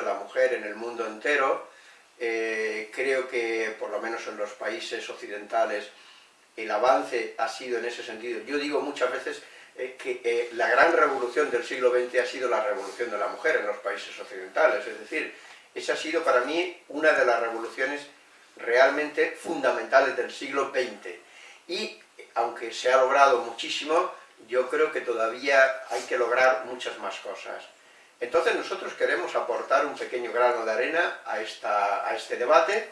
de la mujer en el mundo entero. Eh, creo que, por lo menos en los países occidentales, el avance ha sido en ese sentido. Yo digo muchas veces eh, que la gran revolución del siglo XX ha sido la revolución de la mujer en los países occidentales, es decir, esa ha sido para mí una de las revoluciones realmente fundamentales del siglo XX. Y aunque se ha logrado muchísimo, yo creo que todavía hay que lograr muchas más cosas. Entonces nosotros queremos aportar un pequeño grano de arena a, esta, a este debate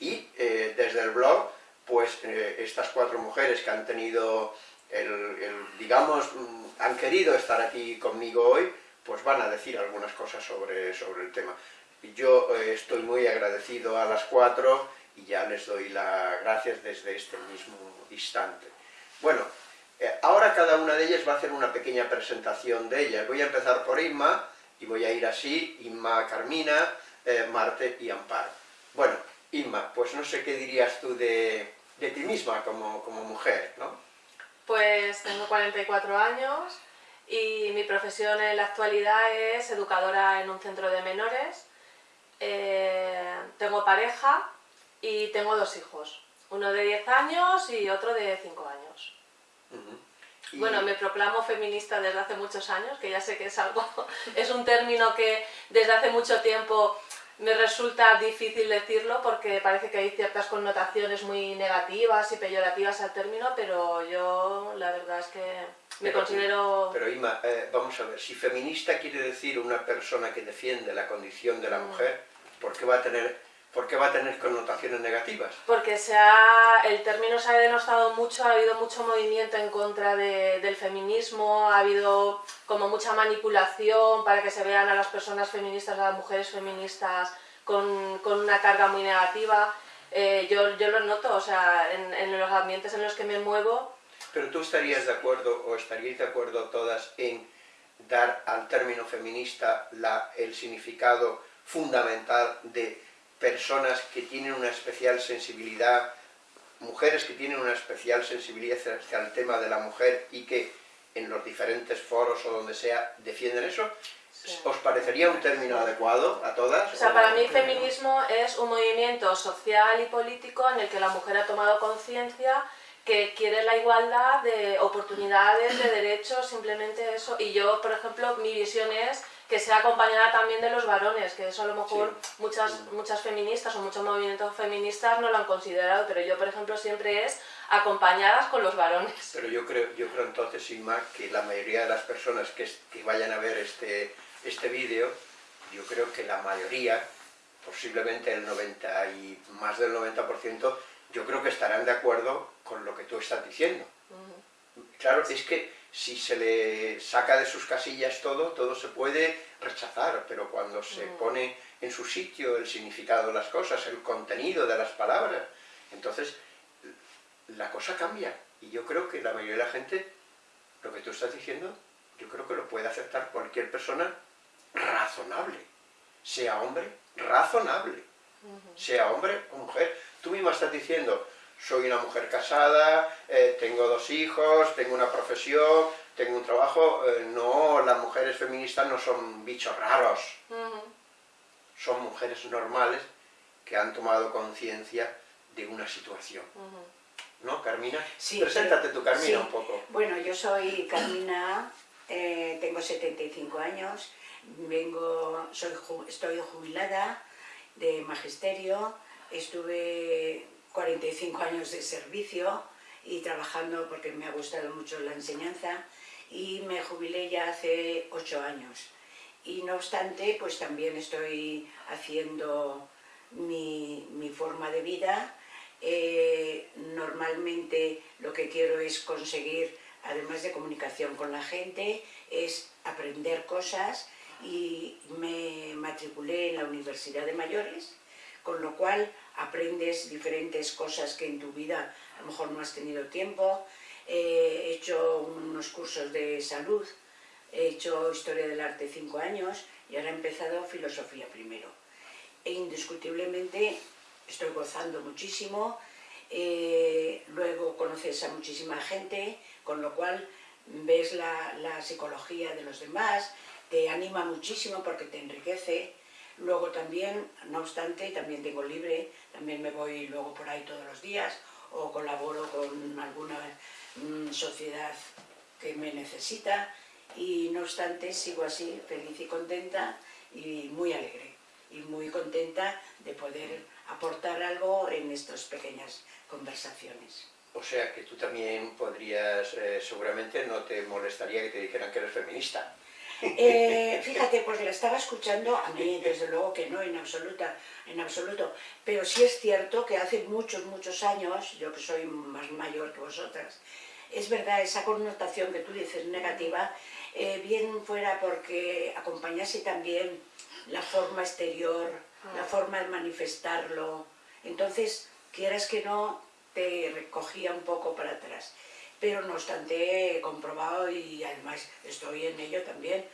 y eh, desde el blog, pues eh, estas cuatro mujeres que han tenido, el, digamos, mm, han querido estar aquí conmigo hoy, pues van a decir algunas cosas sobre, sobre el tema. Yo eh, estoy muy agradecido a las cuatro y ya les doy las gracias desde este mismo instante. Bueno, ahora cada una de ellas va a hacer una pequeña presentación de ellas. Voy a empezar por Inma, y voy a ir así, Inma, Carmina, eh, Marte y Amparo. Bueno, Inma, pues no sé qué dirías tú de, ti misma como, mujer, ¿no? Pues tengo 44 años y mi profesión en la actualidad es educadora en un centro de menores. Eh, tengo pareja y tengo dos hijos, uno de 10 años y otro de 5 años. Bueno, me proclamo feminista desde hace muchos años, que ya sé que es algo, es un término que desde hace mucho tiempo me resulta difícil decirlo porque parece que hay ciertas connotaciones muy negativas y peyorativas al término, pero yo la verdad es que me considero... Pero Ima, eh, vamos a ver, si feminista quiere decir una persona que defiende la condición de la mm. mujer, ¿por qué va a tener ¿Por qué va a tener connotaciones negativas? Porque se ha, el término se ha denostado mucho, ha habido mucho movimiento en contra del feminismo, ha habido como mucha manipulación para que se vean a las personas feministas, a las mujeres feministas con, con una carga muy negativa. Eh, yo, yo, lo noto, o sea, en, en, los ambientes en los que me muevo... Pero tú estarías de acuerdo, o estaríais de acuerdo todas en dar al término feminista la, el significado fundamental de personas que tienen una especial sensibilidad, mujeres que tienen una especial sensibilidad hacia el tema de la mujer y que en los diferentes foros o donde sea defienden eso, ¿Os parecería un término adecuado a todas? O sea, para mí el feminismo es un movimiento social y político en el que la mujer ha tomado conciencia que quiere la igualdad de oportunidades, de derechos, simplemente eso. Y yo, por ejemplo, mi visión es que sea acompañada también de los varones, que eso a lo mejor muchas, muchas feministas o muchos movimientos feministas no lo han considerado, pero yo, por ejemplo, siempre es acompañadas con los varones. Pero yo creo, yo creo entonces, sin más, que la mayoría de las personas que, que vayan a ver este, este vídeo, yo creo que la mayoría, posiblemente el 90 y más del 90%, yo creo que estarán de acuerdo con lo que tú estás diciendo. Claro, es que si se le saca de sus casillas todo, todo se puede rechazar, pero cuando se mm. pone en su sitio el significado de las cosas, el contenido de las palabras, entonces la cosa cambia. Y yo creo que la mayoría de la gente, lo que tú estás diciendo, yo creo que lo puede aceptar cualquier persona razonable, sea hombre, razonable, sea hombre o mujer. Tú misma estás diciendo, soy una mujer casada, eh, tengo dos hijos, tengo una profesión, tengo un trabajo, eh, no, las mujeres feministas no son bichos raros, son mujeres normales que han tomado conciencia de una situación. ¿No, Carmina? Sí, Preséntate tú, Carmina, un poco. Bueno, yo soy Carmina, eh, tengo 75 años, vengo, soy, estoy jubilada de magisterio, estuve 45 años de servicio y trabajando porque me ha gustado mucho la enseñanza y me jubilé ya hace 8 años. Y no obstante, pues también estoy haciendo mi, mi forma de vida. Eh, normalmente lo que quiero es conseguir, además de comunicación con la gente, es aprender cosas y me matriculé en la Universidad de Mayores con lo cual aprendes diferentes cosas que en tu vida a lo mejor no has tenido tiempo. he hecho unos cursos de salud, he hecho historia del arte cinco años y ahora he empezado filosofía primero. E indiscutiblemente estoy gozando muchísimo, eh, luego conoces a muchísima gente, con lo cual ves la, la psicología de los demás, te anima muchísimo porque te enriquece, Luego también, no obstante, también tengo libre, también me voy luego por ahí todos los días o colaboro con alguna mm, sociedad que me necesita y no obstante sigo así, feliz y contenta y muy alegre y muy contenta de poder aportar algo en estas pequeñas conversaciones. O sea que tú también podrías, eh, seguramente no te molestaría que te dijeran que eres feminista. Eh, fíjate, pues la estaba escuchando, a mí desde luego que no en, absoluta, en absoluto, pero sí es cierto que hace muchos, muchos años, yo que soy más mayor que vosotras, es verdad, esa connotación que tú dices negativa, eh, bien fuera porque acompañase también la forma exterior, la ah. forma de manifestarlo, entonces, quieras que no, te recogía un poco para atrás pero no obstante he comprobado y además estoy en ello también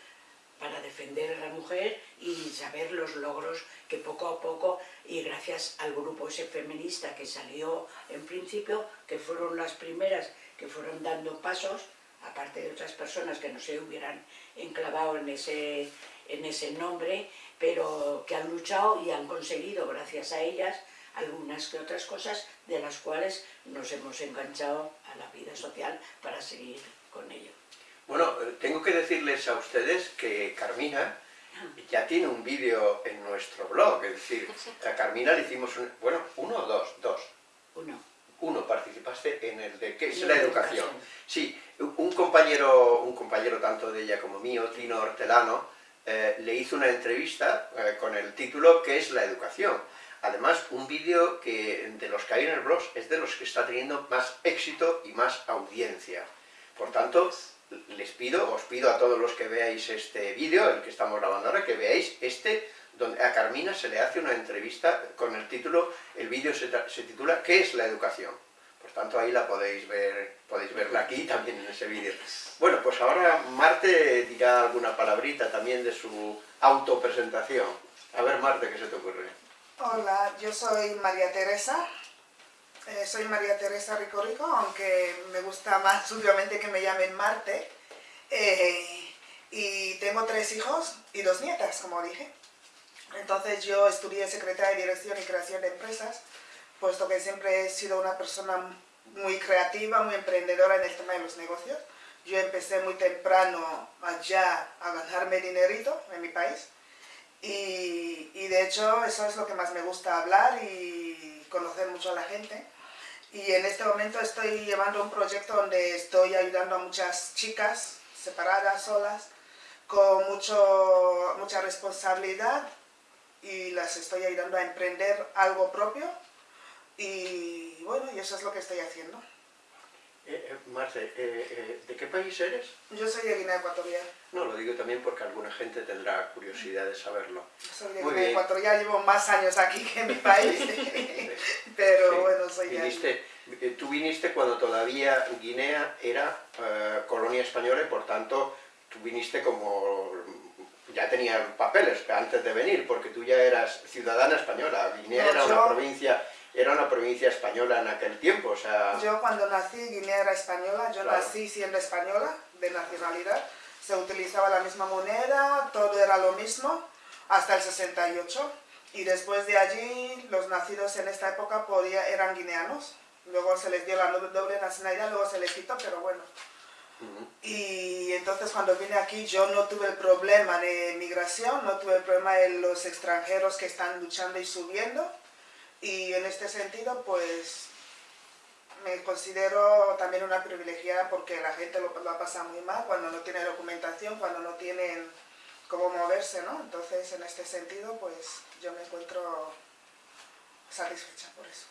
para defender a la mujer y saber los logros que poco a poco, y gracias al grupo ese feminista que salió en principio, que fueron las primeras que fueron dando pasos, aparte de otras personas que no se hubieran enclavado en ese, en ese nombre, pero que han luchado y han conseguido, gracias a ellas, algunas que otras cosas de las cuales nos hemos enganchado a la vida social para seguir con ello. Bueno, eh, tengo que decirles a ustedes que Carmina ya tiene un vídeo en nuestro blog, es decir, a Carmina le hicimos, un, bueno, uno o dos, dos. Uno. Uno, participaste en el de, ¿qué es la, educación? Sí, un compañero, un compañero tanto de ella como mío, Tino Hortelano, eh, le hizo una entrevista eh, con el título ¿Qué es la educación? Además, un vídeo que de los que hay en el blog es de los que está teniendo más éxito y más audiencia. Por tanto, les pido, os pido a todos los que veáis este vídeo, el que estamos grabando ahora, que veáis este, donde a Carmina se le hace una entrevista con el título, el vídeo se, titula ¿Qué es la educación? Por tanto, ahí la podéis ver, podéis verla aquí también en ese vídeo. Bueno, pues ahora Marte dirá alguna palabrita también de su autopresentación. A ver, Marte, ¿qué se te ocurre? Hola, yo soy María Teresa. Eh, soy María Teresa Rico Rico, aunque me gusta más obviamente que me llamen Marte. Eh, y tengo tres hijos y dos nietas, como dije. Entonces yo estudié Secretaria de Dirección y Creación de Empresas, puesto que siempre he sido una persona muy creativa, muy emprendedora en el tema de los negocios. Yo empecé muy temprano allá a ganarme dinerito en mi país y, de hecho eso es lo que más me gusta hablar y conocer mucho a la gente. Y en este momento estoy llevando un proyecto donde estoy ayudando a muchas chicas separadas, solas, con mucho, mucha responsabilidad y las estoy ayudando a emprender algo propio y bueno, y eso es lo que estoy haciendo. Eh, eh, Marce, eh, eh, ¿de qué país eres? Yo soy de Guinea Ecuatorial. No, lo digo también porque alguna gente tendrá curiosidad de saberlo. soy de Guinea Ecuatorial, llevo más años aquí que en mi país, pero bueno, soy viniste, Tú viniste cuando todavía Guinea era colonia española y por tanto tú viniste como ya tenía papeles antes de venir, porque tú ya eras ciudadana española. Guinea era una provincia era una provincia española en aquel tiempo, o sea... Yo cuando nací, Guinea era española, yo nací siendo española, de nacionalidad, se utilizaba la misma moneda, todo era lo mismo, hasta el 68, y después de allí, los nacidos en esta época podía, eran guineanos, luego se les dio la doble nacionalidad, luego se les quitó, pero bueno. Y entonces cuando vine aquí yo no tuve el problema de migración, no tuve el problema de los extranjeros que están luchando y subiendo, y en este sentido, pues, me considero también una privilegiada porque la gente lo, lo pasa muy mal cuando no tiene documentación, cuando no tienen cómo moverse, ¿no? Entonces, en este sentido, pues, yo me encuentro satisfecha por eso.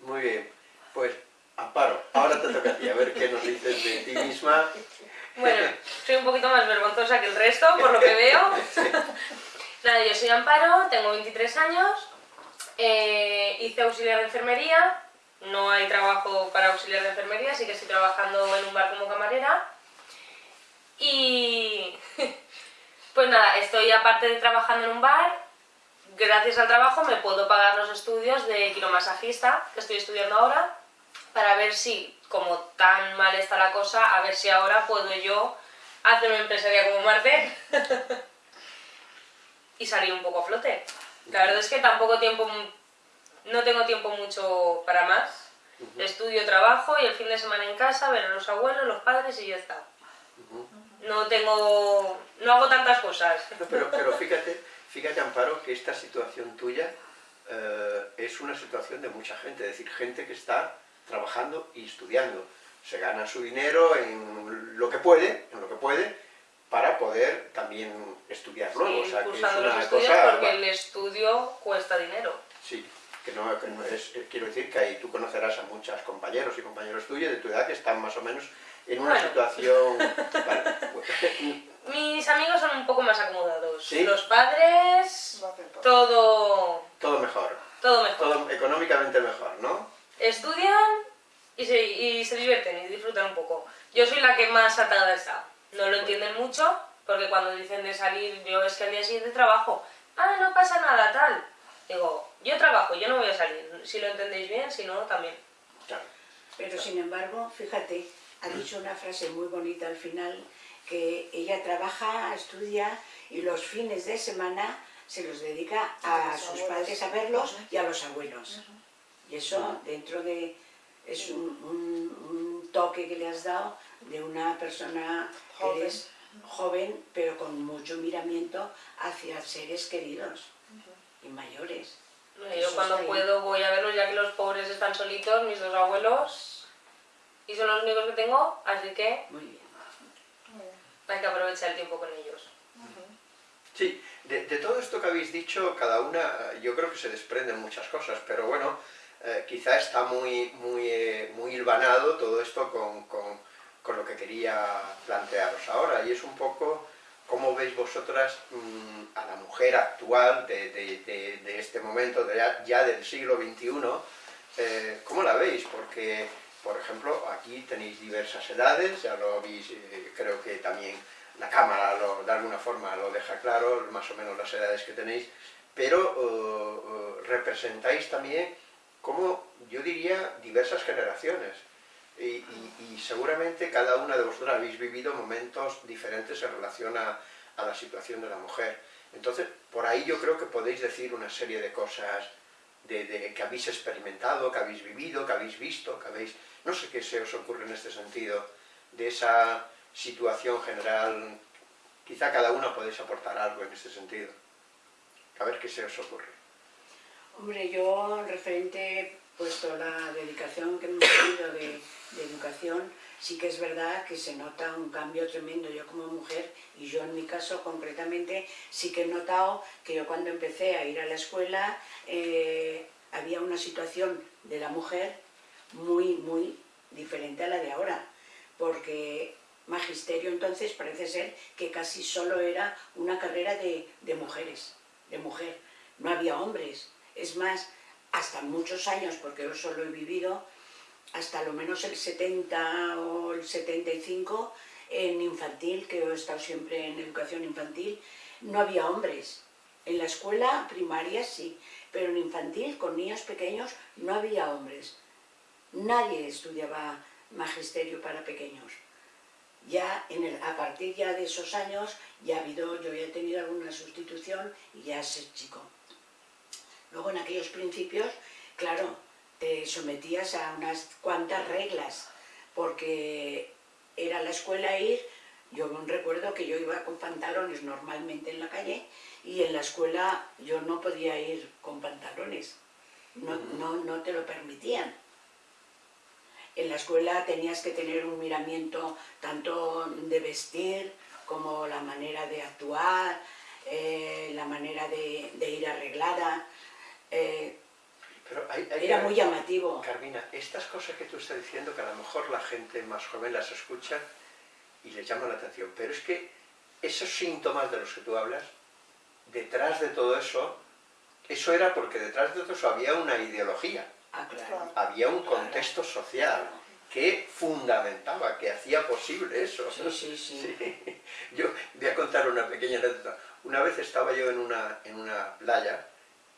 Muy bien. Pues, Amparo, ahora te toca a ti, a ver qué nos dices de ti misma. Bueno, soy un poquito más vergonzosa que el resto, por lo que veo. Nada, yo soy Amparo, tengo 23 años, Eh, hice auxiliar de enfermería, no hay trabajo para auxiliar de enfermería, así que estoy trabajando en un bar como camarera. Y pues nada, estoy aparte de trabajando en un bar, gracias al trabajo me puedo pagar los estudios de quiromasajista, que estoy estudiando ahora, para ver si, como tan mal está la cosa, a ver si ahora puedo yo hacer una empresaria como Marte y salir un poco a flote. La verdad es que tampoco tiempo, no tengo tiempo mucho para más. Estudio, trabajo y el fin de semana en casa, ver a los abuelos, los padres y ya está. No tengo, no hago tantas cosas. pero, pero fíjate, fíjate Amparo, que esta situación tuya eh, es una situación de mucha gente, es decir, gente que está trabajando y estudiando. Se gana su dinero en lo que puede, en lo que puede, para poder también estudiar luego. Sí, o sea, que es una estudios cosa... porque el estudio cuesta dinero. Sí, que no, que no es, eh, quiero decir que ahí tú conocerás a muchos compañeros y compañeros tuyos de tu edad que están más o menos en una Bueno. situación... Vale, Mis amigos son un poco más acomodados. ¿Sí? Los padres, Lo hacen todo. todo, todo mejor, todo mejor. todo económicamente mejor, ¿no? Estudian y se, y se divierten y disfrutan un poco. Yo soy la que más atada está. No lo entienden mucho, porque cuando dicen de salir, yo es que al día siguiente trabajo. Ah, no pasa nada, tal. Digo, yo trabajo, yo no voy a salir. Si lo entendéis bien, si no, también. Claro. Pero sin embargo, fíjate, ha dicho una frase muy bonita al final, que ella trabaja, estudia y los fines de semana se los dedica A a los sus abuelos. padres a verlos y a los abuelos. Y eso dentro de... es un, un- un toque que le has dado de una persona que Joven. eres joven, pero con mucho miramiento hacia seres queridos y mayores. Yo Eso cuando ahí. puedo voy a verlos, ya que los pobres están solitos, mis dos abuelos, y son los únicos que tengo, así que Muy bien. Muy bien. hay que aprovechar el tiempo con ellos. Sí, de, de todo esto que habéis dicho, cada una, eh, yo creo que se desprenden muchas cosas, pero bueno, eh, quizá está muy, muy, eh, muy hilvanado todo esto con, con- con lo que quería plantearos ahora, y es un poco cómo veis vosotras mm, a la mujer actual de, este momento, de ya, del siglo XXI, eh, ¿cómo la veis? Porque, por ejemplo, aquí tenéis diversas edades, ya lo habéis, eh, creo que también la cámara lo- de alguna forma lo deja claro, más o menos las edades que tenéis, pero eh, representáis también como, yo diría, diversas generaciones. Y, y- y seguramente cada una de vosotras habéis vivido momentos diferentes en relación a, a la situación de la mujer. Entonces, por ahí yo creo que podéis decir una serie de cosas de, de- que habéis experimentado, que habéis vivido, que habéis visto, que habéis... No sé qué se os ocurre en este sentido, de esa situación general. Quizá cada una podéis aportar algo en este sentido. A ver qué se os ocurre. Hombre, yo referente, puesto la dedicación que hemos tenido de, educación, sí que es verdad que se nota un cambio tremendo. Yo como mujer, y yo en mi caso concretamente, sí que he notado que yo cuando empecé a ir a la escuela eh, había una situación de la mujer muy, muy diferente a la de ahora. Porque magisterio entonces parece ser que casi solo era una carrera de mujeres, de mujer. No había hombres. Es más, hasta muchos años, porque yo solo he vivido, hasta lo menos el 70 o el 75, en infantil, que he estado siempre en educación infantil, no había hombres. En la escuela primaria sí, pero en infantil, con niños pequeños, no había hombres. Nadie estudiaba magisterio para pequeños. Ya en el- a partir ya de esos años, ya ha habido, yo ya he tenido alguna sustitución y ya es chico. Luego en aquellos principios, claro, te sometías a unas cuantas reglas, porque era la escuela ir, yo recuerdo que yo iba con pantalones normalmente en la calle y en la escuela yo no podía ir con pantalones, no, no, no te lo permitían. En la escuela tenías que tener un miramiento tanto de vestir como la manera de actuar, eh, la manera de, de ir arreglada. Eh, Pero hay, hay era que- muy llamativo. Carmina, estas cosas que tú estás diciendo, que a lo mejor la gente más joven las escucha y les llama la atención, pero es que esos síntomas de los que tú hablas, detrás de todo eso eso era porque detrás de todo eso había una ideología, Ah, claro. había un Claro. contexto social que fundamentaba, que hacía posible eso. Sí, sí, sí. Sí. Yo voy a contar una pequeña anécdota. Una vez estaba yo en una, en una playa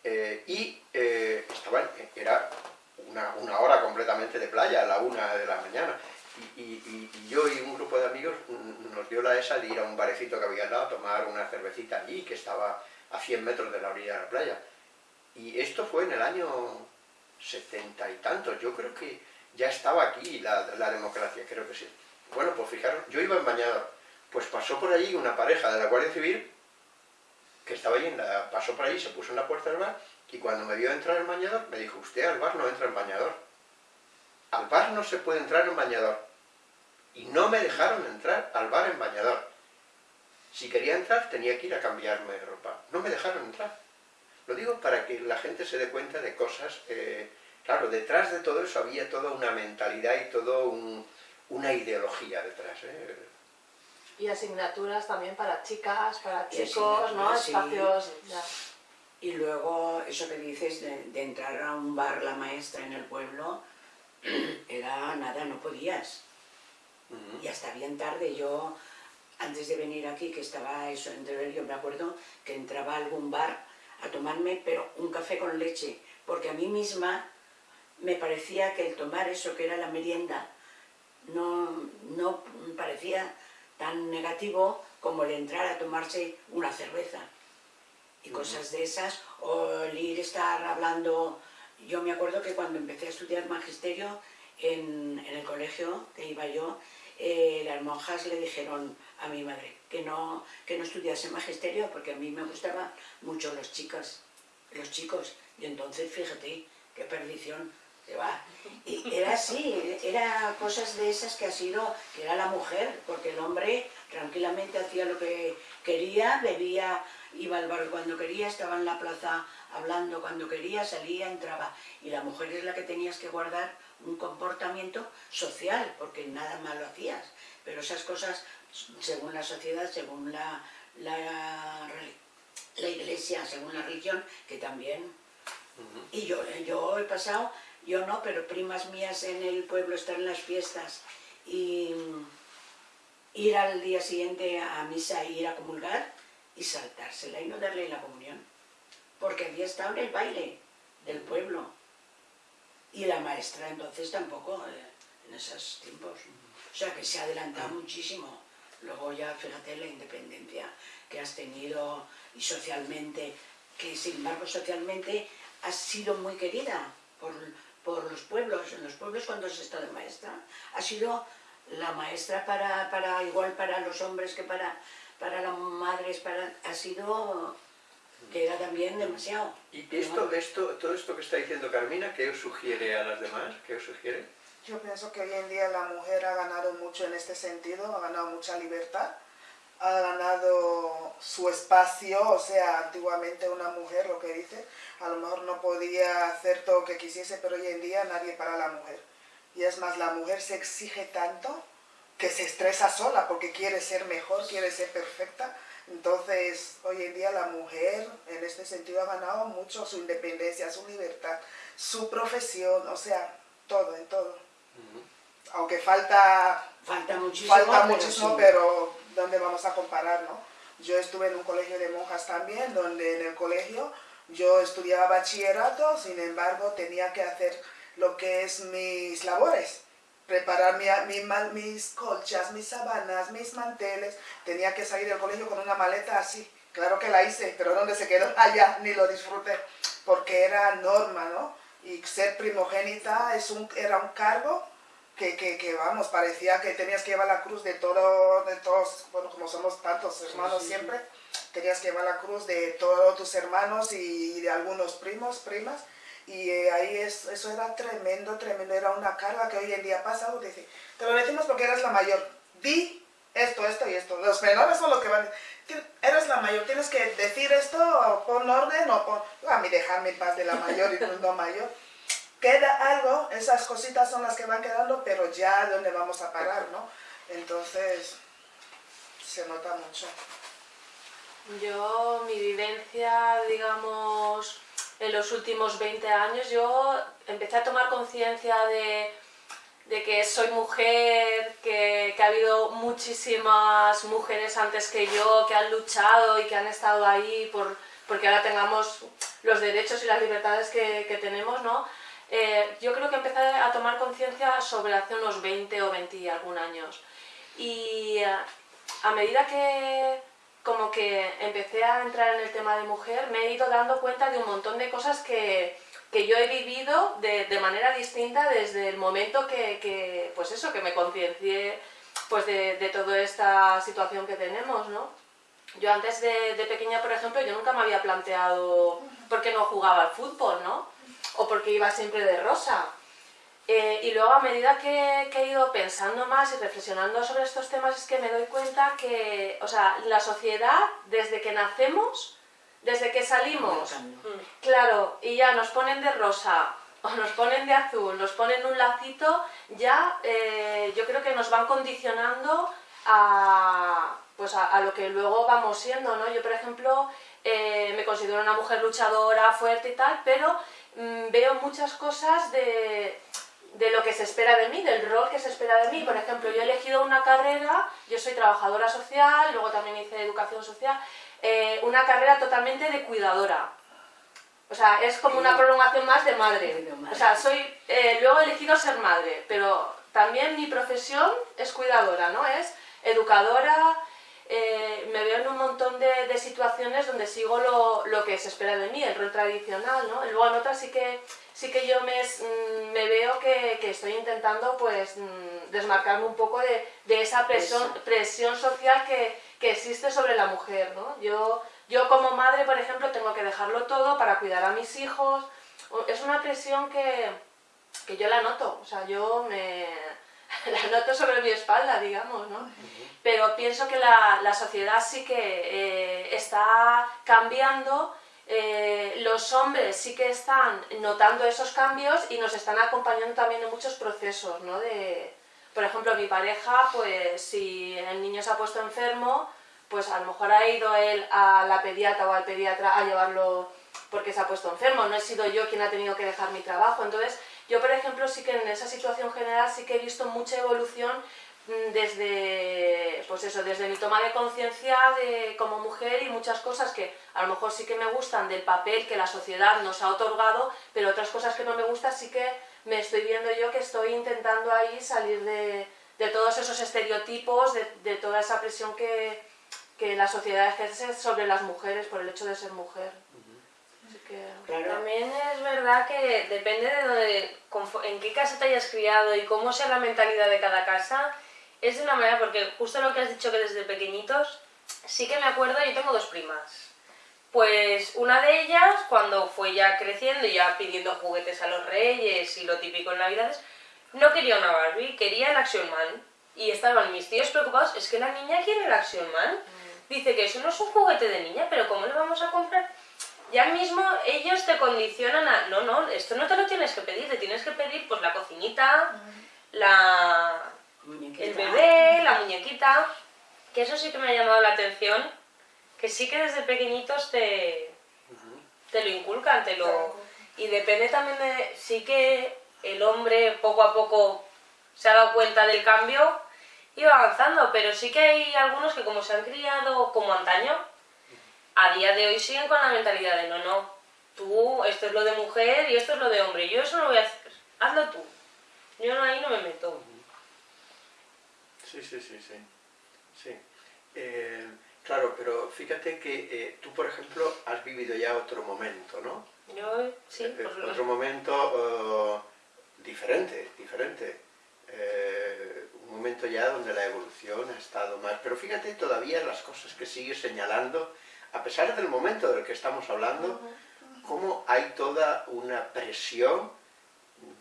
eh, y eh, estaba, en- era una, una hora completamente de playa, a la una de la mañana. Y, yo y un grupo de amigos nos dio la esa de ir a un barecito que había al a tomar una cervecita allí, que estaba a 100 metros de la orilla de la playa. Y esto fue en el año setenta y tantos. Yo creo que ya estaba aquí la, la democracia, creo que sí. Bueno, pues fijaros, yo iba en bañador. Pues pasó por allí una pareja de la Guardia Civil que estaba allí, la- pasó por allí, se puso en la puerta del bar y cuando me vio entrar en bañador me dijo, usted al bar no entra en bañador. Al bar no se puede entrar en bañador. Y no me dejaron entrar al bar en bañador. Si quería entrar tenía que ir a cambiarme de ropa. No me dejaron entrar. Lo digo para que la gente se dé cuenta de cosas... eh, claro, detrás de todo eso había toda una mentalidad y toda una ideología detrás. ¿eh? Y asignaturas también para chicas, para chicos, ¿no? sí. Espacios... ya. Y luego, eso que dices de, de entrar a un bar la maestra en el pueblo, era nada, no podías. Y hasta bien tarde, yo, antes de venir aquí, que estaba eso en Teruel, yo me acuerdo que entraba a algún bar a tomarme, pero un café con leche, porque a mí misma me parecía que el tomar eso que era la merienda no, no parecía tan negativo como el entrar a tomarse una cerveza y cosas de esas, o el ir estar hablando. Yo me acuerdo que cuando empecé a estudiar magisterio en, en el colegio que iba yo, eh, las monjas le dijeron a mi madre que no, que no estudiase magisterio porque a mí me gustaban mucho los chicos, los chicos. Y entonces, fíjate, qué perdición se va. Y era así, era cosas de esas que ha sido, que era la mujer, porque el hombre tranquilamente hacía lo que quería, bebía, iba al bar cuando quería, estaba en la plaza hablando cuando quería, salía, entraba. Y la mujer es la que tenías que guardar un comportamiento social, porque nada malo hacías. Pero esas cosas, según la sociedad, según la, la, la iglesia, según la religión, que también y yo, yo he pasado, yo no, pero primas mías en el pueblo están en las fiestas y ir al día siguiente a misa ir a comulgar y saltársela y no darle la comunión. Porque había estado en el baile del pueblo. Y la maestra entonces tampoco, eh, en esos tiempos. O sea que se ha adelantado muchísimo. Luego ya fíjate la independencia que has tenido y socialmente, que sin embargo socialmente has sido muy querida por, por los pueblos. En los pueblos cuando has estado de maestra, has sido la maestra para, para igual para los hombres que para, para las madres, para, ha sido que era también demasiado. Y esto, esto, todo esto que está diciendo Carmina, ¿qué os sugiere a las demás? ¿Qué os sugiere? Yo pienso que hoy en día la mujer ha ganado mucho en este sentido, ha ganado mucha libertad, ha ganado su espacio, o sea, antiguamente una mujer, lo que dice, a lo mejor no podía hacer todo lo que quisiese, pero hoy en día nadie para la mujer. Y es más, la mujer se exige tanto que se estresa sola porque quiere ser mejor, quiere ser perfecta. Entonces, hoy en día la mujer en este sentido ha ganado mucho su independencia, su libertad, su profesión, o sea, todo, en todo. Aunque falta Falta muchísimo. Falta pero muchísimo, sí. pero ¿dónde vamos a comparar, no? Yo estuve en un colegio de monjas también, donde en el colegio yo estudiaba bachillerato, sin embargo tenía que hacer lo que es mis labores, preparar mi, mi mis colchas, mis sabanas, mis manteles, tenía que salir del colegio con una maleta así. Claro que la hice, pero ¿dónde se quedó? Allá, ni lo disfruté, porque era norma, ¿no? Y ser primogénita es un, era un cargo que, que, que, vamos, parecía que tenías que llevar la cruz de todo, de todos, bueno, como somos tantos hermanos sí, sí. siempre, tenías que llevar la cruz de todos tus hermanos y de algunos primos, primas, y eh, ahí es, eso era tremendo, tremendo, era una carga que hoy en día pasa, porque dice, te lo decimos porque eres la mayor, di esto, esto y esto, los menores son los que van, "Ti- eres la mayor, tienes que decir esto, o pon orden, o pon, a mí dejarme en paz de la mayor y no mayor, queda algo, esas cositas son las que van quedando, pero ya dónde vamos a parar, ¿no? Entonces, se nota mucho. Yo, mi vivencia, digamos, en los últimos 20 años yo empecé a tomar conciencia de, de, que soy mujer, que, que, ha habido muchísimas mujeres antes que yo que han luchado y que han estado ahí por, porque ahora tengamos los derechos y las libertades que tenemos, ¿no? Eh, yo creo que empecé a tomar conciencia sobre hace unos 20 o 20 y algún años. Y eh, a medida que como que empecé a entrar en el tema de mujer, me he ido dando cuenta de un montón de cosas que, que yo he vivido de, de, manera distinta desde el momento que, que pues eso, que me conciencié pues de, de, toda esta situación que tenemos, ¿no? Yo antes de, de, pequeña, por ejemplo, yo nunca me había planteado por qué no jugaba al fútbol, ¿no? O por qué iba siempre de rosa. Eh, y luego a medida que, que, he ido pensando más y reflexionando sobre estos temas es que me doy cuenta que, o sea, la sociedad, desde que nacemos, desde que salimos, claro, y ya nos ponen de rosa, o nos ponen de azul, nos ponen un lacito, ya eh, yo creo que nos van condicionando a, pues a, a, lo que luego vamos siendo, ¿no? Yo, por ejemplo, eh, me considero una mujer luchadora, fuerte y tal, pero mmm, veo muchas cosas de de lo que se espera de mí, del rol que se espera de mí. Por ejemplo, yo he elegido una carrera, yo soy trabajadora social, luego también hice educación social, eh, una carrera totalmente de cuidadora. O sea, es como una prolongación más de madre. O sea, soy, eh, luego he elegido ser madre, pero también mi profesión es cuidadora, ¿no? Es educadora, eh, me veo en un montón de, de situaciones donde sigo lo, lo, que se espera de mí, el rol tradicional, ¿no? Luego en otras sí que sí que yo me, mm, me veo que, que, estoy intentando pues mm, desmarcarme un poco de, de esa presión, presión social que, que, existe sobre la mujer, ¿no? Yo, yo como madre, por ejemplo, tengo que dejarlo todo para cuidar a mis hijos. Es una presión que, que yo la noto, o sea, yo me la noto sobre mi espalda, digamos, ¿no? Pero pienso que la, la sociedad sí que eh, está cambiando eh, los hombres sí que están notando esos cambios y nos están acompañando también en muchos procesos, ¿no? De, por ejemplo, mi pareja, pues si el niño se ha puesto enfermo, pues a lo mejor ha ido él a la pediatra o al pediatra a llevarlo porque se ha puesto enfermo, no he sido yo quien ha tenido que dejar mi trabajo. Entonces, yo por ejemplo sí que en esa situación general sí que he visto mucha evolución Mm, desde, pues eso, desde mi toma de conciencia de, como mujer y muchas cosas que a lo mejor sí que me gustan del papel que la sociedad nos ha otorgado, pero otras cosas que no me gustan sí que me estoy viendo yo que estoy intentando ahí salir de, de todos esos estereotipos, de, toda esa presión que, que la sociedad ejerce sobre las mujeres por el hecho de ser mujer. Que... Claro. También es verdad que depende de dónde, en qué casa te hayas criado y cómo sea la mentalidad de cada casa, es de una manera, porque justo lo que has dicho que desde pequeñitos, sí que me acuerdo, yo tengo dos primas. Pues una de ellas, cuando fue ya creciendo y ya pidiendo juguetes a los reyes y lo típico en Navidades, no quería una Barbie, quería el Action Man. Y estaban mis tíos preocupados, es que la niña quiere el Action Man. Mm. Dice que eso no es un juguete de niña, pero ¿cómo le vamos a comprar? Ya mismo ellos te condicionan a, no, no, esto no te lo tienes que pedir, te tienes que pedir pues la cocinita, mm. la, muñequita. el bebé, la muñequita, que eso sí que me ha llamado la atención, que sí que desde pequeñitos te, te lo inculcan, te lo... Y depende también de... Sí que el hombre poco a poco se ha dado cuenta del cambio y va avanzando, pero sí que hay algunos que como se han criado como antaño, a día de hoy siguen con la mentalidad de no, no, tú, esto es lo de mujer y esto es lo de hombre, yo eso no voy a hacer, hazlo tú, yo ahí no me meto. Sí, sí, sí, sí. sí. Eh, claro, pero fíjate que eh, tú, por ejemplo, has vivido ya otro momento, ¿no? Yo, sí. Eh, otro momento uh, diferente, diferente. Eh, un momento ya donde la evolución ha estado más... Pero fíjate todavía las cosas que sigues señalando, a pesar del momento del que estamos hablando, cómo hay toda una presión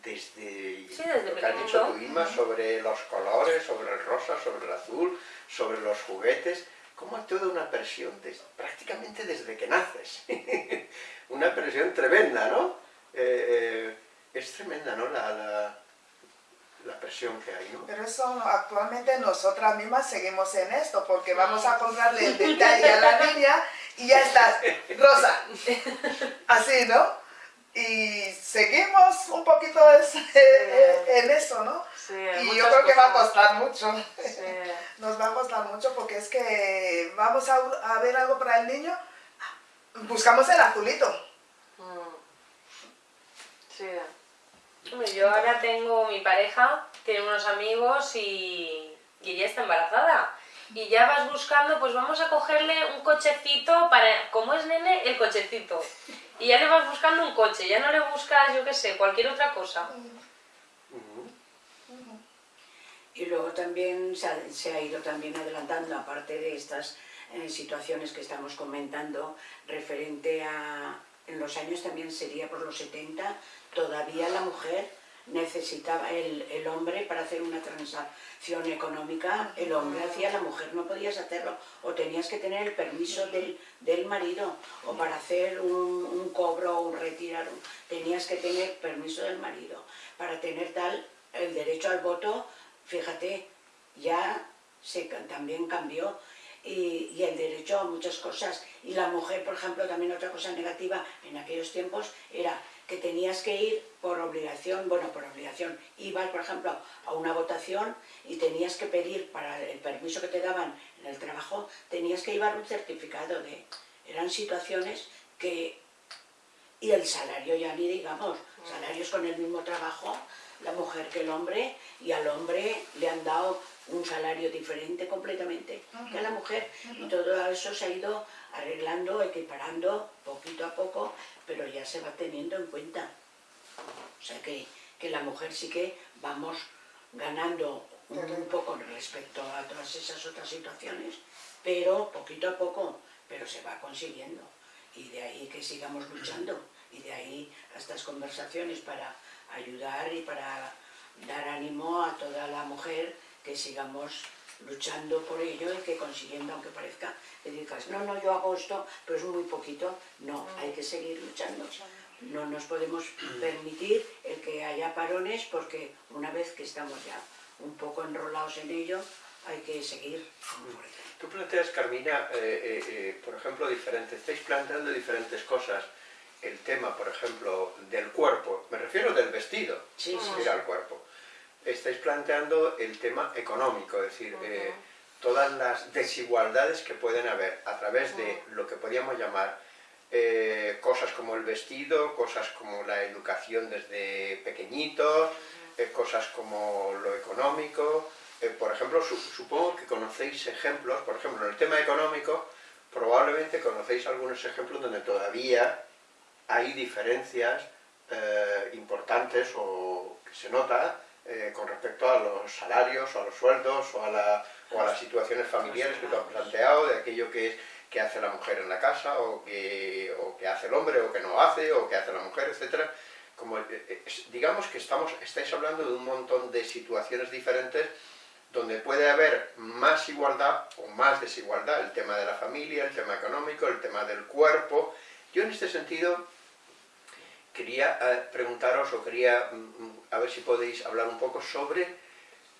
desde, sí, desde lo que has dicho tú, Ima, sobre los colores, sobre el rosa, sobre el azul, sobre los juguetes, como hay toda una presión desde, prácticamente desde que naces. una presión tremenda, ¿no? Eh, eh, es tremenda, ¿no? La, la, la, presión que hay, ¿no? Pero eso actualmente nosotras mismas seguimos en esto, porque vamos a comprarle el detalle a la niña y ya estás, rosa. Así, ¿no? y seguimos un poquito en eso, ¿no? Sí, y yo creo que va a costar mucho. Nos va a costar mucho porque es que vamos a, ver algo para el niño, buscamos el azulito. Mm. Sí. Yo ahora tengo mi pareja, tiene unos amigos y, y ella está embarazada y ya vas buscando, pues vamos a cogerle un cochecito para, como es nene, el cochecito. Y ya le vas buscando un coche, ya no le buscas, yo qué sé, cualquier otra cosa. Y luego también se ha, ido también adelantando, aparte de estas eh, situaciones que estamos comentando, referente a, en los años también sería por los 70, todavía la mujer necesitaba el, el, hombre para hacer una transacción económica, el hombre hacía, la mujer no podías hacerlo, o tenías que tener el permiso del, del marido, o para hacer un, un cobro o un retirar, tenías que tener permiso del marido, para tener tal, el derecho al voto, fíjate, ya se, también cambió, y, y, el derecho a muchas cosas. Y la mujer, por ejemplo, también otra cosa negativa en aquellos tiempos era que tenías que ir por obligación, bueno, por obligación, ibas, por ejemplo, a una votación y tenías que pedir para el permiso que te daban en el trabajo, tenías que llevar un certificado de... Eran situaciones que... Y el salario ya ni digamos, salarios con el mismo trabajo, la mujer que el hombre, y al hombre le han dado un salario diferente completamente que a la mujer. Y todo eso se ha ido arreglando, equiparando poquito a poco, pero ya se va teniendo en cuenta. O sea que, que la mujer sí que vamos ganando un poco respecto a todas esas otras situaciones, pero poquito a poco, pero se va consiguiendo. Y de ahí que sigamos luchando, y de ahí a estas conversaciones para ayudar y para dar ánimo a toda la mujer que sigamos luchando por ello y que consiguiendo, aunque parezca que digas, no, no, yo hago esto, pero es muy poquito, no, mm. hay que seguir luchando. No nos podemos permitir el que haya parones porque una vez que estamos ya un poco enrolados en ello, hay que seguir. Tú planteas, Carmina, eh, eh, eh, por ejemplo, diferentes, estáis planteando diferentes cosas. El tema, por ejemplo, del cuerpo, me refiero del vestido, sí, sí, al cuerpo estáis planteando el tema económico, es decir, eh, todas las desigualdades que pueden haber a través de lo que podríamos llamar eh, cosas como el vestido, cosas como la educación desde pequeñitos, eh, cosas como lo económico. por ejemplo, supongo que conocéis ejemplos, por ejemplo, en el tema económico, probablemente conocéis algunos ejemplos donde todavía hay diferencias importantes o que se nota eh, con respecto a los salarios o a los sueldos o a, la, o a las situaciones familiares que tú has planteado, de aquello que, es, que hace la mujer en la casa o que, o que hace el hombre o que no hace o que hace la mujer, etc. Como, eh, eh, digamos que estamos, estáis hablando de un montón de situaciones diferentes donde puede haber más igualdad o más desigualdad, el tema de la familia, el tema económico, el tema del cuerpo. Yo en este sentido quería eh, preguntaros o quería mm, a ver si podéis hablar un poco sobre,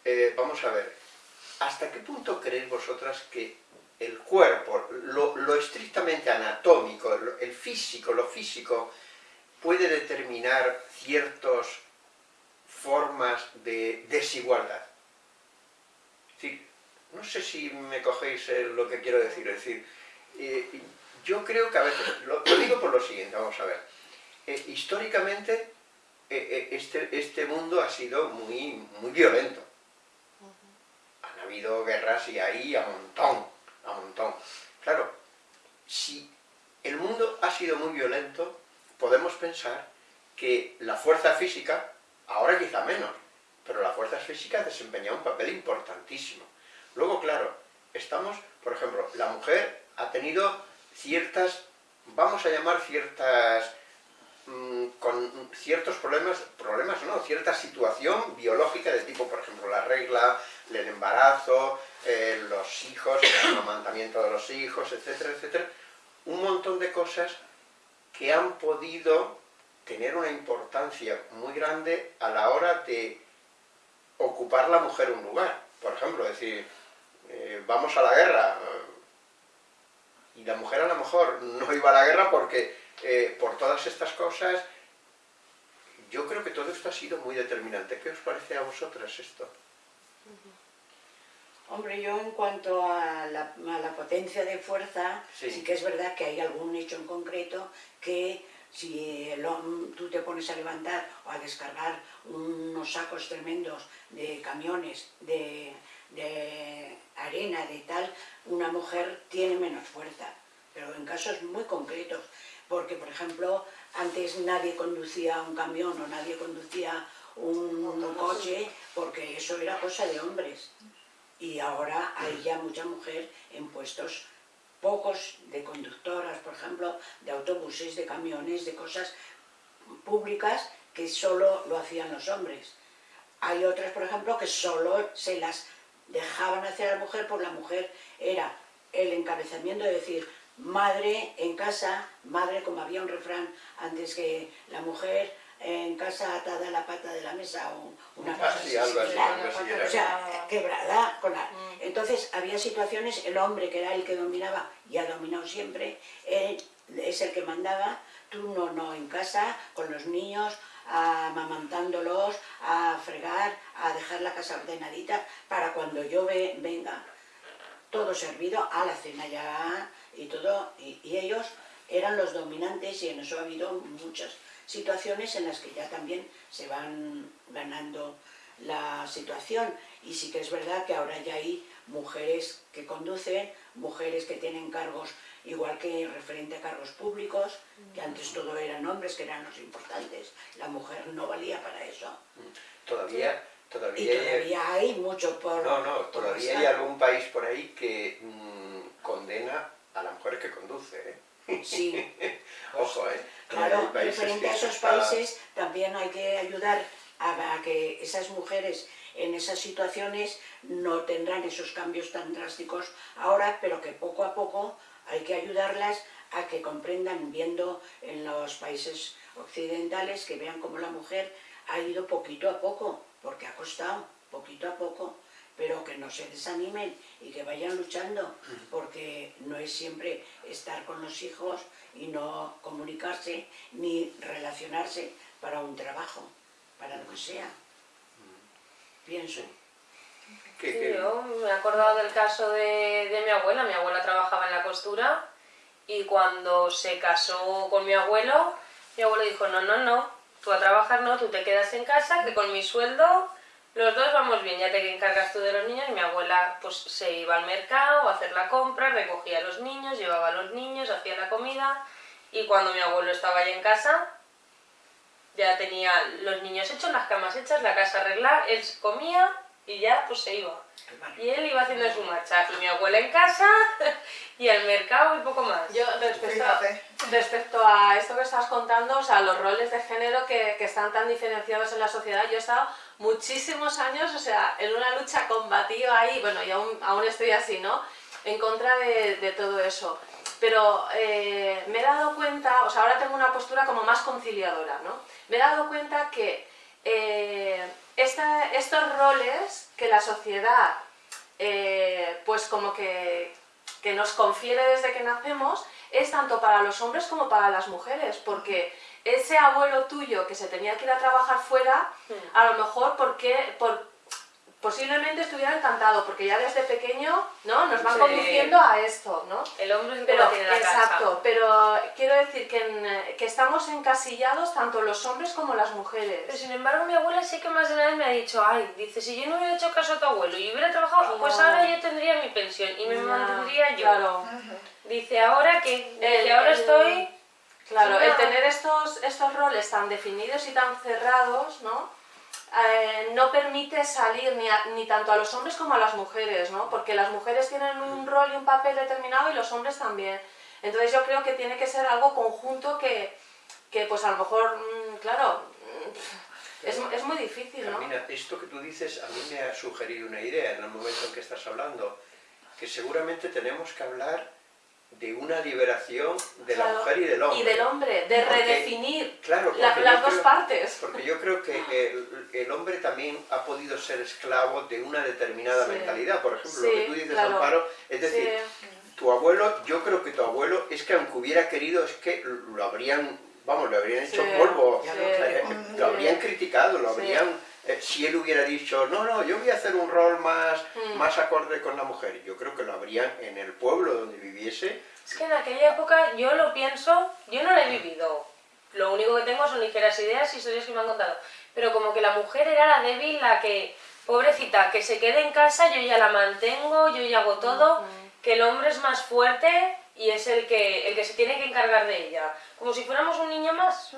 eh, vamos a ver, ¿hasta qué punto creéis vosotras que el cuerpo, lo, estrictamente anatómico, el físico, lo físico, puede determinar ciertas formas de desigualdad? no sé si me cogéis eh, lo que quiero decir, es decir, yo creo que a veces, lo digo por lo siguiente, vamos a ver, eh, históricamente eh, eh, este, este, mundo ha sido muy, muy violento. Han habido guerras y ahí a montón, a montón. Claro, si el mundo ha sido muy violento, podemos pensar que la fuerza física, ahora quizá menos, pero la fuerza física desempeña un papel importantísimo. Luego, claro, estamos, por ejemplo, la mujer ha tenido ciertas, vamos a llamar ciertas con ciertos problemas, problemas no, cierta situación biológica de tipo, por ejemplo, la regla, el embarazo, eh, los hijos, el amamantamiento de los hijos, etcétera, etcétera, un montón de cosas que han podido tener una importancia muy grande a la hora de ocupar la mujer un lugar. Por ejemplo, decir, eh, vamos a la guerra, y la mujer a lo mejor no iba a la guerra porque eh, por todas estas cosas yo creo que todo esto ha sido muy determinante. ¿Qué os parece a vosotras esto? Hombre, yo en cuanto a la, potencia de fuerza, sí. que es verdad que hay algún hecho en concreto que si tú te pones a levantar o a descargar unos sacos tremendos de camiones, de, de arena, de tal, una mujer tiene menos fuerza, pero en casos muy concretos, porque por ejemplo, antes nadie conducía un camión o nadie conducía un coche, porque eso era cosa de hombres y ahora hay ya mucha mujer en puestos pocos de conductoras, por ejemplo, de autobuses, de camiones, de cosas públicas que solo lo hacían los hombres. Hay otras, por ejemplo, que solo se las dejaban hacer a la mujer, por la mujer era el encabezamiento de decir madre en casa, madre como había un refrán antes que la mujer en casa atada a la pata de la mesa o una cosa así, o sea, quebrada. Con la... Mm. Entonces había situaciones, el hombre que era el que dominaba y ha dominado siempre, él es el que mandaba, tú no, no, en casa, con los niños, amamantándolos, a fregar, a dejar la casa ordenadita, para cuando yo venga, todo servido, a la cena ya y todo, y, y ellos eran los dominantes y en eso ha habido muchas situaciones en las que ya también se van ganando la situación. Y sí que es verdad que ahora ya hay mujeres que conducen, mujeres que tienen cargos igual que referente a cargos públicos, que antes todo eran hombres que eran los importantes, la mujer no valía para eso. Todavía, todavía, y todavía hay, mucho por... No, no, todavía hay algún país por ahí que mm, la ¿eh? Sí. Ojo, ¿eh? Claro, referente a esos países también hay que ayudar a, que esas mujeres en esas situaciones no tendrán esos cambios tan drásticos ahora, pero que poco a poco hay que ayudarlas a que comprendan, viendo en los países occidentales, que vean cómo la mujer ha ido poquito a poco, porque ha costado poquito a poco, pero que no se desanimen y que vayan luchando, porque no es siempre estar con los hijos y no comunicarse ni relacionarse para un trabajo, para lo que sea. Pienso. yo me he acordado del caso de, de mi abuela, mi abuela trabajaba en la costura y cuando se casó con mi abuelo, mi abuelo dijo, no, no, no, tú a trabajar no, tú te quedas en casa, que con mi sueldo los dos vamos bien, ya te encargas tú de los niños. Mi abuela pues se iba al mercado a hacer la compra, recogía a los niños, llevaba a los niños, hacía la comida. Y cuando mi abuelo estaba ahí en casa, ya tenía los niños hechos, las camas hechas, la casa arreglada, él comía y ya pues se iba. Y él iba haciendo su marcha. Y mi abuela en casa y al mercado y poco más. Yo respecto, respecto a esto que estás contando, o sea, los roles de género que, que están tan diferenciados en la sociedad, yo he estado muchísimos años, o sea, en una lucha combativa ahí, bueno, y aún, aún estoy así, ¿no? En contra de, de todo eso. Pero eh, me he dado cuenta, o sea, ahora tengo una postura como más conciliadora, ¿no? Me he dado cuenta que eh, esta, estos roles que la sociedad, eh, pues como que, que nos confiere desde que nacemos, es tanto para los hombres como para las mujeres, porque ese abuelo tuyo que se tenía que ir a trabajar fuera, hmm. a lo mejor porque, por, posiblemente estuviera encantado, porque ya desde pequeño ¿no? nos van conduciendo a esto, ¿no? El hombre es pero, tiene la Exacto, pero quiero decir que, que, estamos encasillados tanto los hombres como las mujeres. Pero sin embargo mi abuela sí que más de una vez me ha dicho, ay, dice, si yo no hubiera hecho caso a tu abuelo y hubiera trabajado, pues ahora yo tendría mi pensión y me mantendría yo. Claro. Dice, ahora que, dice, ahora estoy Claro, el tener estos, estos roles tan definidos y tan cerrados, ¿no? Eh, no permite salir ni, ni, tanto a los hombres como a las mujeres, ¿no? Porque las mujeres tienen un rol y un papel determinado y los hombres también. Entonces yo creo que tiene que ser algo conjunto que, que pues a lo mejor, mm, claro, mm, es, es, muy difícil, ¿no? Esto que tú dices a mí me ha sugerido una idea en el momento en que estás hablando, que seguramente tenemos que hablar de una liberación de la mujer y del hombre. Y del hombre, de redefinir las dos partes. Porque yo creo que el, hombre también ha podido ser esclavo de una determinada mentalidad. Por ejemplo, lo que tú dices, Amparo, es decir, tu abuelo, yo creo que tu abuelo, es que aunque hubiera querido, es que lo habrían vamos, le habrían hecho polvo, sí. eh, lo habrían criticado, lo habrían... eh, si él hubiera dicho, no, no, yo voy a hacer un rol más, Mm. más acorde con la mujer, yo creo que lo habrían en el pueblo donde viviese, Es que en aquella época yo lo pienso, yo no lo he vivido. Lo único que tengo son ligeras ideas y historias que me han contado. Pero como que la mujer era la débil, la que, pobrecita, que se quede en casa, yo ya la mantengo, yo ya hago todo, que el hombre es más fuerte y es el que, el que se tiene que encargar de ella. Como si fuéramos un niño más.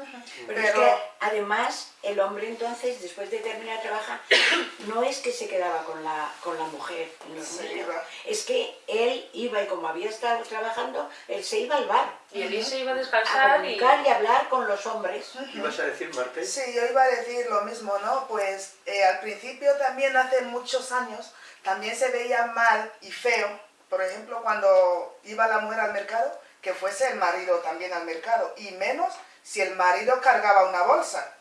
Pero, es que además el hombre entonces, después de terminar de trabajar, no es que se quedaba con la, con la mujer niños, iba. es que él iba y como había estado trabajando, él se iba al bar Y él se iba a a descansar y... comunicar y hablar con los hombres. ¿ibas a decir, Marte? Sí, yo iba a decir lo mismo, ¿no? Pues eh, al principio también hace muchos años también se veía mal y feo, por ejemplo, cuando iba la mujer al mercado, que fuese el marido también al mercado, y menos si el marido cargaba una bolsa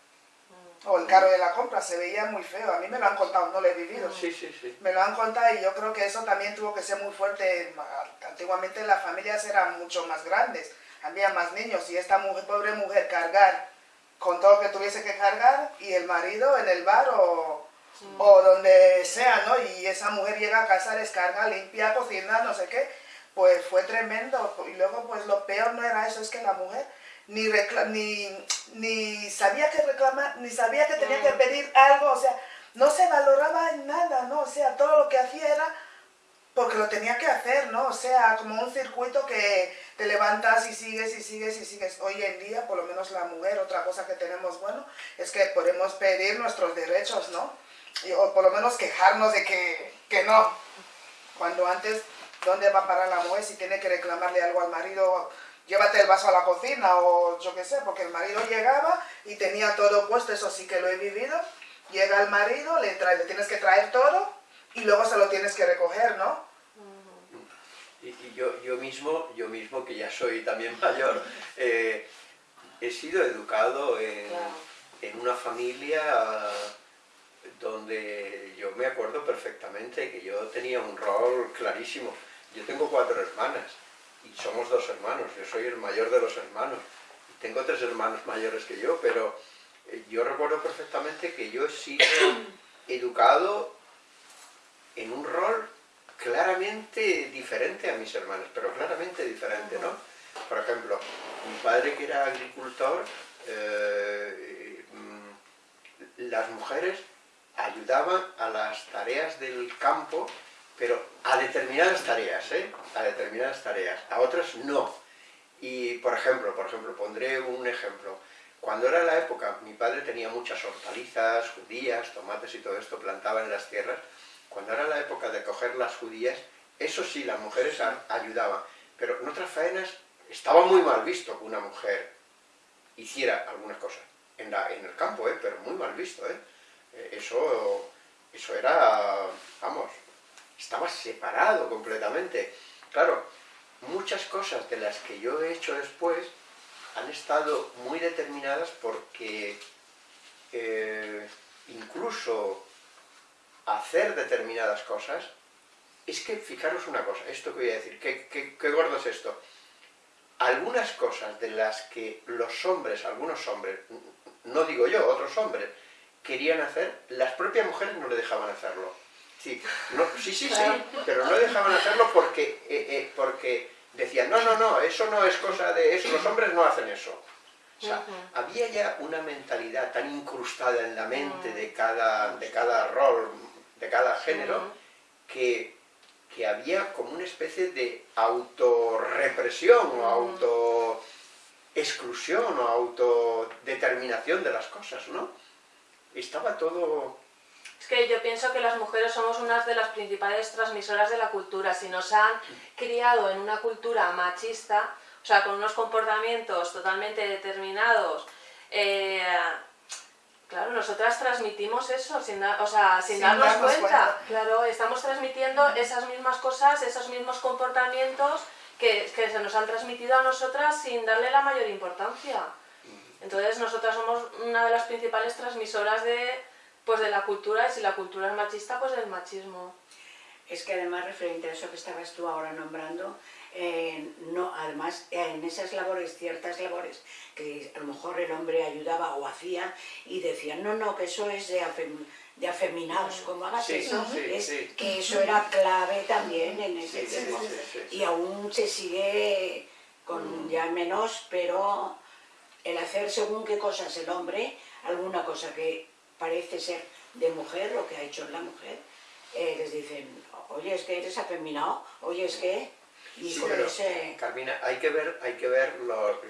o el carro de la compra, se veía muy feo. A mí me lo han contado, no lo he vivido. Sí, sí, sí. Me lo han contado y yo creo que eso también tuvo que ser muy fuerte. Antiguamente las familias eran mucho más grandes, había más niños y esta mujer, pobre mujer cargar con todo lo que tuviese que cargar y el marido en el bar o, o donde sea, ¿no? Y esa mujer llega a casa, descarga, limpia, cocina, no sé qué, pues fue tremendo. Y luego pues lo peor no era eso, es que la mujer ni, ni, ni sabía que reclamar, ni sabía que tenía que pedir algo, o sea, no se valoraba en nada, ¿no? O sea, todo lo que hacía era porque lo tenía que hacer, ¿no? O sea, como un circuito que te levantas y sigues y sigues y sigues. Hoy en día, por lo menos la mujer, otra cosa que tenemos bueno, es que podemos pedir nuestros derechos, ¿no? Y- o por lo menos quejarnos de que, que no. Cuando antes, ¿dónde va a parar la mujer si tiene que reclamarle algo al marido? Llévate el vaso a la cocina o yo qué sé, porque el marido llegaba y tenía todo puesto, eso sí que lo he vivido. Llega el marido, le, trae, le tienes que traer todo y luego se lo tienes que recoger, ¿no? Y, y yo, yo, mismo, yo mismo, que ya soy también mayor, eh, he sido educado en, Claro. en una familia donde yo me acuerdo perfectamente que yo tenía un rol clarísimo. Yo tengo cuatro hermanas y somos dos hermanos, yo soy el mayor de los hermanos. Y tengo tres hermanos mayores que yo, pero eh, yo recuerdo perfectamente que yo he sido educado en un rol claramente diferente a mis hermanos, pero claramente diferente, ¿no? Por ejemplo, mi padre que era agricultor, eh, mm, las mujeres ayudaban a las tareas del campo, pero a determinadas tareas, ¿eh? A determinadas tareas, a otras no. Y, por ejemplo, por ejemplo, pondré un ejemplo. Cuando era la época, mi padre tenía muchas hortalizas, judías, tomates y todo esto, plantaba en las tierras. Cuando era la época de coger las judías, eso sí, las mujeres ayudaban. Pero en otras faenas estaba muy mal visto que una mujer hiciera algunas cosas. En, la- en el campo, ¿eh? pero muy mal visto. ¿eh? Eso, eso era, vamos, estaba separado completamente. Claro, muchas cosas de las que yo he hecho después han estado muy determinadas porque eh, incluso hacer determinadas cosas, es que fijaros una cosa, esto que voy a decir, qué, qué- qué gordo es esto. Algunas cosas de las que los hombres, algunos hombres, no digo yo, otros hombres, querían hacer, las propias mujeres no le dejaban hacerlo. Sí, no, sí, sí, sí, pero no dejaban hacerlo porque, eh, eh, porque decían, no, no, no, eso no es cosa de eso, los hombres no hacen eso. O sea, Ujú. había ya una mentalidad tan incrustada en la mente de cada, de cada rol, de cada género, Ujú. que, que había como una especie de autorrepresión o auto exclusión o autodeterminación de las cosas, ¿no? Estaba todo... Es que yo pienso que las mujeres somos unas de las principales transmisoras de la cultura. Si nos han criado en una cultura machista, o sea, con unos comportamientos totalmente determinados, eh, claro, nosotras transmitimos eso sin, da- o sea, sin, Sin darnos, darnos cuenta. cuenta. Claro, estamos transmitiendo esas mismas cosas, esos mismos comportamientos que, que se nos han transmitido a nosotras sin darle la mayor importancia. Entonces nosotras somos una de las principales transmisoras de, pues, de la cultura y si la cultura es machista, pues del machismo. Es que además, referente a eso que estabas tú ahora nombrando, eh, no, además en esas labores, ciertas labores, que a lo mejor el hombre ayudaba o hacía y decían, no, no, que eso es de, afeminados, como hagas eso, es que eso era clave también en ese tiempo. Y aún se sigue con mm. ya menos, pero el hacer según qué cosas el hombre, alguna cosa que parece ser de mujer, lo que ha hecho la mujer, eh, les dicen, oye, es que eres afeminado, oye, es que... Y Carmina, hay que ver, hay que ver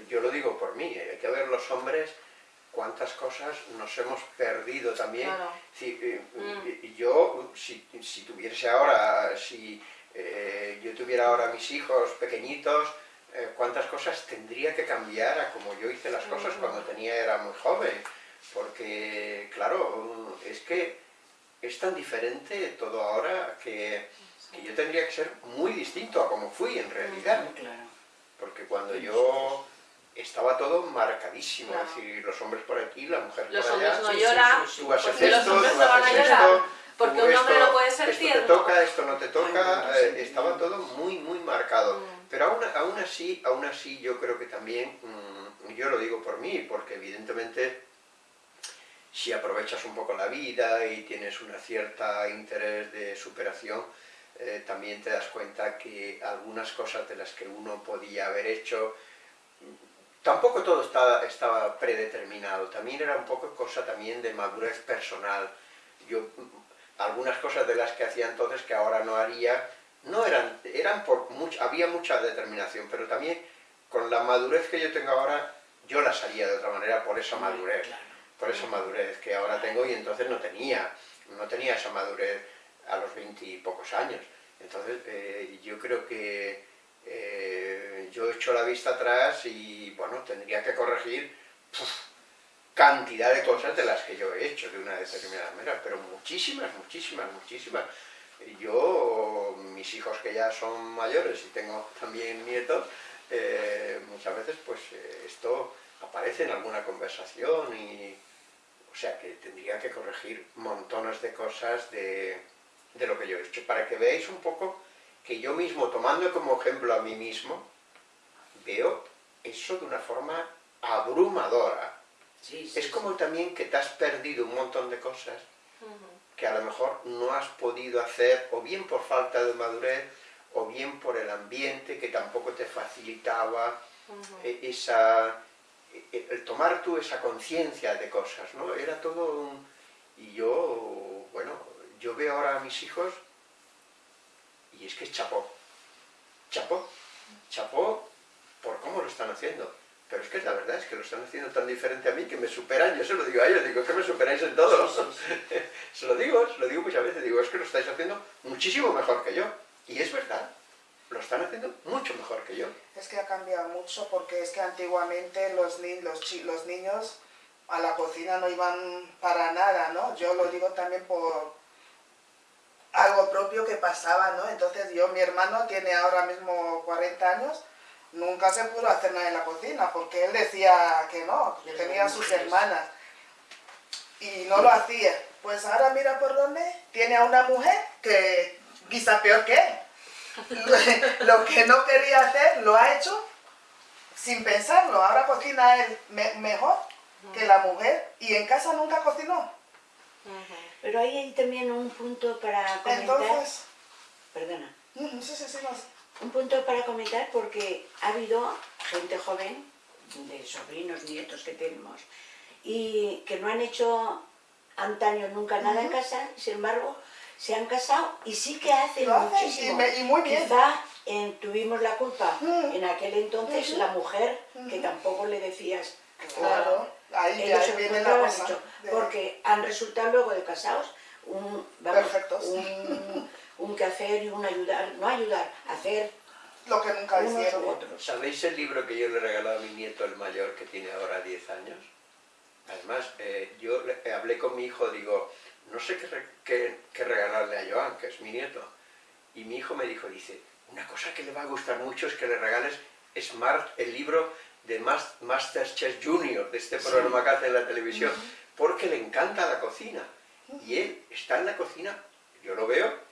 yo lo digo por mí, hay que ver los hombres cuántas cosas nos hemos perdido también. Si, eh, mm. Yo, si, si, tuviese ahora, si eh, yo tuviera ahora mis hijos pequeñitos, cuántas cosas tendría que cambiar a como yo hice las cosas mm. cuando tenía era muy joven. Porque, claro, es que es tan diferente todo ahora que, yo tendría que ser muy distinto a como fui en realidad. Porque cuando yo estaba todo marcadísimo, es decir, los hombres por aquí, la mujer por allá. Los hombres no lloran, tú haces esto, los hombres no van a llorar, porque un hombre no puede ser esto te toca, esto no te toca, eh, estaba todo muy, muy marcado. Mm. Pero aún, aún, así, aún así yo creo que también, mm, yo lo digo por mí, porque evidentemente si aprovechas un poco la vida y tienes una cierta interés de superación, eh, también te das cuenta que algunas cosas de las que uno podía haber hecho, tampoco todo estaba, estaba predeterminado, también era un poco cosa también de madurez personal. Yo, algunas cosas de las que hacía entonces que ahora no haría, no eran, eran por había mucha determinación, pero también con la madurez que yo tengo ahora, yo las haría de otra manera por esa madurez por esa madurez que ahora tengo y entonces no tenía, no tenía esa madurez a los veintipocos años. Entonces eh, yo creo que eh, yo he hecho la vista atrás y bueno, tendría que corregir cantidad de cosas de las que yo he hecho de una determinada manera, pero muchísimas, muchísimas, muchísimas. Yo, mis hijos que ya son mayores y tengo también nietos, eh, muchas veces pues esto aparece en alguna conversación y o sea que tendría que corregir montones de cosas de, lo que yo he hecho, para que veáis un poco que yo mismo, tomando como ejemplo a mí mismo, veo eso de una forma abrumadora. es como también que te has perdido un montón de cosas que a lo mejor no has podido hacer, o bien por falta de madurez, o bien por el ambiente que tampoco te facilitaba e, esa, el tomar tú esa conciencia de cosas, ¿no? Era todo un... Y yo, bueno, yo veo ahora a mis hijos y es que chapó. Chapó. Chapó por cómo lo están haciendo. Pero es que la verdad es que lo están haciendo tan diferente a mí que me superan, yo se lo digo a ellos, digo que me superáis en todo. se lo digo, se lo digo muchas veces, digo, es que lo estáis haciendo muchísimo mejor que yo. Y es verdad lo están haciendo mucho mejor que yo. Es que ha cambiado mucho porque es que antiguamente los, ni los, los niños a la cocina no iban para nada, ¿no? Yo lo digo también por algo propio que pasaba, ¿no? Entonces yo, mi hermano tiene ahora mismo 40 años, nunca se pudo hacer nada en la cocina porque él decía que no, que tenía sus hermanas y no lo hacía. Pues ahora mira por dónde, tiene a una mujer que quizá peor que él lo que no quería hacer lo ha hecho sin pensarlo. Ahora cocina él mejor que la mujer y en casa nunca cocinó. Pero ahí hay también un punto para comentar. Entonces, Perdona. Sí, sí, sí, Un punto para comentar porque ha habido gente joven, de sobrinos, nietos que tenemos, y que no han hecho antaño nunca nada en casa, sin embargo, se han casado y sí que hacen muchísimo. Y, muy bien. Quizá tuvimos la culpa mm. en aquel entonces la mujer, que tampoco le decías... Claro, ahí, ahí viene la cosa. Porque han resultado luego de casados un, vamos, un, un quehacer y un ayudar, no ayudar, hacer lo que nunca hicieron. Otros. ¿Sabéis el libro que yo le he regalado a mi nieto, el mayor, que tiene ahora 10 años? Además, eh, yo hablé con mi hijo, digo, no sé qué, regalarle a Joan, que es mi nieto. Y mi hijo me dijo, dice, una cosa que le va a gustar mucho es que le regales Smart, el libro de Masterchef Junior, de este programa que hace en la televisión, porque le encanta la cocina. Y él está en la cocina, yo lo veo,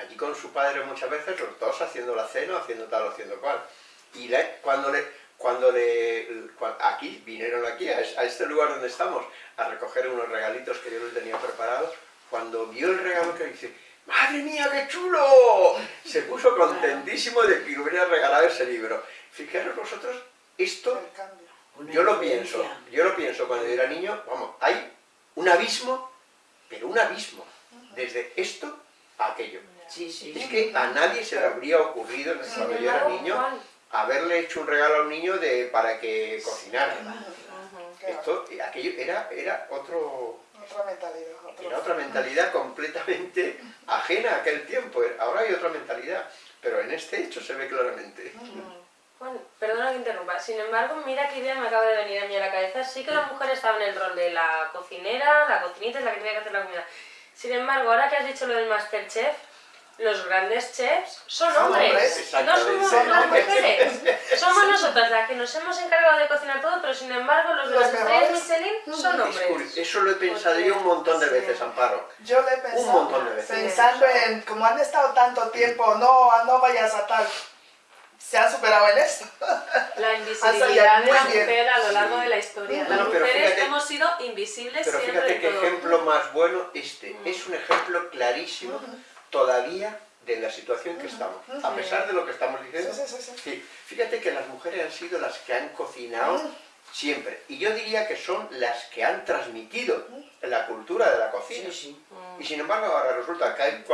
allí con su padre muchas veces, los dos haciendo la cena, haciendo tal haciendo cual. Y cuando le, cuando le, aquí, vinieron aquí, a, este lugar donde estamos, a recoger unos regalitos que yo les tenía preparados, cuando vio el regalo que dice, ¡Madre mía, qué chulo! Se puso contentísimo de que hubiera regalado ese libro. Fijaros vosotros, esto, yo lo pienso, yo lo pienso cuando yo era niño, vamos, hay un abismo, pero un abismo, desde esto a aquello. Es que a nadie se le habría ocurrido cuando yo era niño haberle hecho un regalo a un niño de, para que cocinara. Esto, aquello era, era otro... Otra mentalidad. Era otra mentalidad completamente ajena a aquel tiempo. Ahora hay otra mentalidad, pero en este hecho se ve claramente. Bueno, perdona que interrumpa. Sin embargo, mira qué idea me acaba de venir a mí a la cabeza. Sí que la mujer estaba en el rol de la cocinera, la cocinita es la que tenía que hacer la comida. Sin embargo, ahora que has dicho lo del Masterchef, los grandes chefs son, hombres, no somos las mujeres. Somos nosotras las que nos hemos encargado de cocinar todo, pero sin embargo los de las estrellas Michelin son hombres. Eso lo he pensado yo un montón de veces, Amparo. Yo lo he pensado, un montón de veces. pensando en, como han estado tanto tiempo, no, no vayas a tal se han superado en eso. La invisibilidad de la mujer a lo largo de la historia. Las mujeres hemos sido invisibles pero siempre. Pero fíjate qué ejemplo más bueno este. Es un ejemplo clarísimo todavía de la situación que estamos, a pesar de lo que estamos diciendo. Sí, fíjate que las mujeres han sido las que han cocinado siempre, y yo diría que son las que han transmitido la cultura de la cocina. Y sin embargo ahora resulta que hay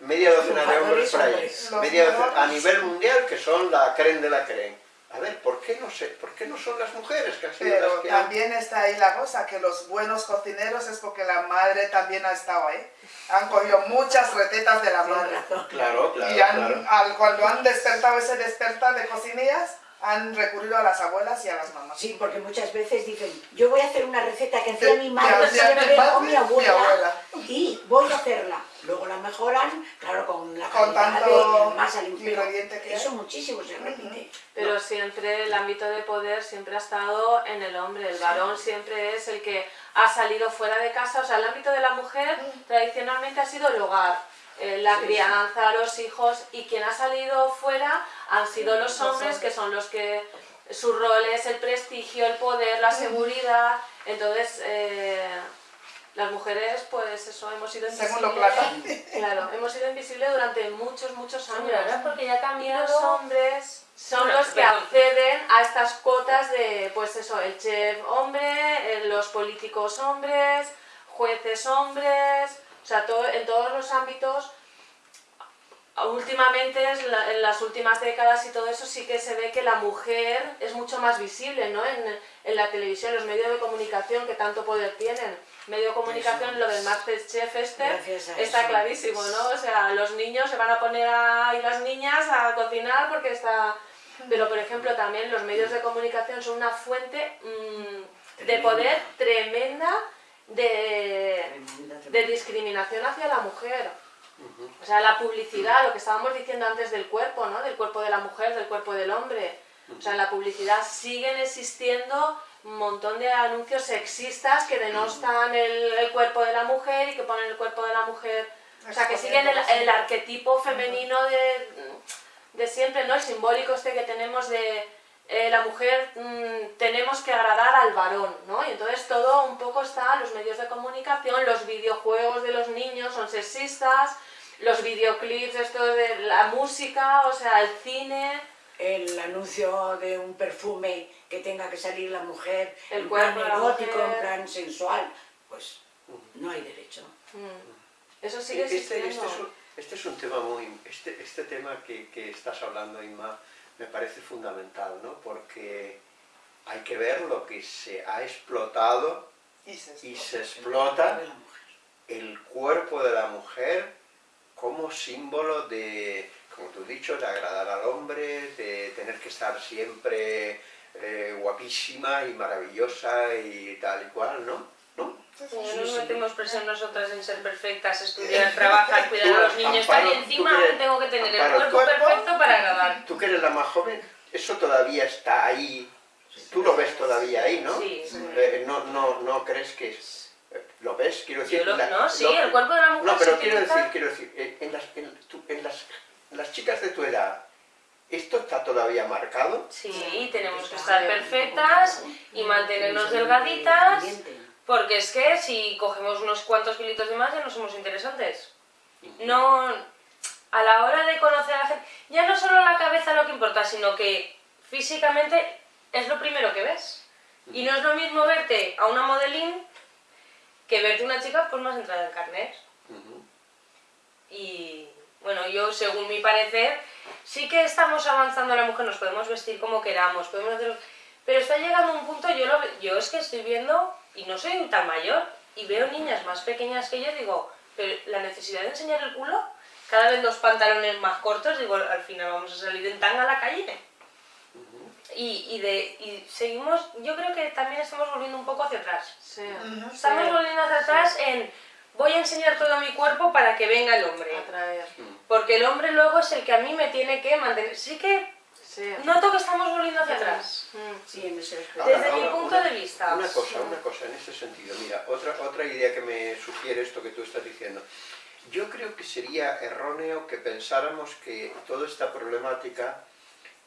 media docena de hombres por ahí, media a nivel mundial que son la creen de la creen. A ver, ¿por qué no sé? ¿Por qué no son las mujeres que han sido Pero las que también está ahí la cosa, que los buenos cocineros es porque la madre también ha estado ahí. Han cogido muchas recetas de la madre. Claro, claro. Y Al, cuando han despertado ese despertar de cocinillas, han recurrido a las abuelas y a las mamás. Sí, porque muchas veces dicen, yo voy a hacer una receta que hacía mi madre siempre o mi abuela, y voy a hacerla. Luego la mejoran, claro, con la con tanto más ingrediente que eso muchísimo se repite. Pero siempre el ámbito de poder siempre ha estado en el hombre, el varón siempre es el que ha salido fuera de casa, o sea, el ámbito de la mujer tradicionalmente ha sido el hogar, eh, la crianza, los hijos, y quien ha salido fuera han sido los hombres, que son los que su rol es el prestigio, el poder, la seguridad, entonces... Eh, las mujeres, pues eso, hemos sido invisibles. Claro, hemos sido invisibles durante muchos, muchos años. Porque ya cambiado. los hombres son los que acceden a estas cotas de, pues eso, el chef hombre, los políticos hombres, jueces hombres, o sea, todo, en todos los ámbitos últimamente, en las últimas décadas y todo eso, sí que se ve que la mujer es mucho más visible ¿no? en, en la televisión, los medios de comunicación que tanto poder tienen. Medio de comunicación, lo del Masterchef este, está clarísimo, ¿no? O sea, los niños se van a poner a, y las niñas a cocinar porque está... Pero, por ejemplo, también los medios de comunicación son una fuente mm, de poder tremenda de, de discriminación hacia la mujer. O sea, la publicidad, lo que estábamos diciendo antes del cuerpo, ¿no? Del cuerpo de la mujer, del cuerpo del hombre. O sea, en la publicidad siguen existiendo un montón de anuncios sexistas que denostan el, cuerpo de la mujer y que ponen el cuerpo de la mujer... O sea, que siguen el, arquetipo femenino de, siempre, ¿no? El simbólico este que tenemos de eh, la mujer mm, tenemos que agradar al varón, ¿no? Y entonces todo un poco está, los medios de comunicación, los videojuegos de los niños son sexistas, los videoclips, esto de la música, o sea, el cine... El anuncio de un perfume que tenga que salir la mujer el en plan erótico, en plan sensual, pues no hay derecho. Mm. Eso sigue este, este, es un, este, es un, tema muy... Este, este tema que, que estás hablando, Inma, me parece fundamental, ¿no? Porque hay que ver lo que se ha explotado y se explota, el cuerpo de la mujer como símbolo de, como tú has dicho, de agradar al hombre, de tener que estar siempre eh, guapísima y maravillosa y tal y cual, ¿no? ¿No? no nos metemos presión nosotras en ser perfectas, estudiar, trabajar, cuidar a los niños, estar y encima tengo que tener el cuerpo perfecto para agradar. Tú que eres la más joven, eso todavía está ahí, tú lo ves todavía ahí, ¿no? Sí. Eh, no, no, no crees que es ¿Lo ves? Quiero decir... no, sí, el cuerpo de la mujer No, pero quiero decir, quiero decir, en las, en, las, las chicas de tu edad, ¿Esto está todavía marcado? Sí, tenemos que estar perfectas y mantenernos delgaditas, porque es que si cogemos unos cuantos kilitos de más ya no somos interesantes. No, a la hora de conocer a la gente, ya no solo la cabeza lo que importa, sino que físicamente es lo primero que ves. Y no es lo mismo verte a una modelín que verte una chica pues más entrada en carnet. Y bueno, yo según mi parecer, sí que estamos avanzando la mujer, nos podemos vestir como queramos, podemos hacer... Pero está llegando un punto, yo, lo, yo es que estoy viendo, y no soy tan mayor, y veo niñas más pequeñas que yo, digo, pero la necesidad de enseñar el culo, cada vez los pantalones más cortos, digo, al final vamos a salir en tanga a la calle. Y, y, de, y seguimos, yo creo que también estamos volviendo un poco hacia atrás. Sí. Estamos volviendo hacia atrás en voy a enseñar todo mi cuerpo para que venga el hombre. Porque el hombre luego es el que a mí me tiene que mantener. Sí que noto que estamos volviendo hacia atrás. Sí, Desde mi punto de vista. Una cosa, una cosa en ese sentido. Mira, otra, otra idea que me sugiere esto que tú estás diciendo. Yo creo que sería erróneo que pensáramos que toda esta problemática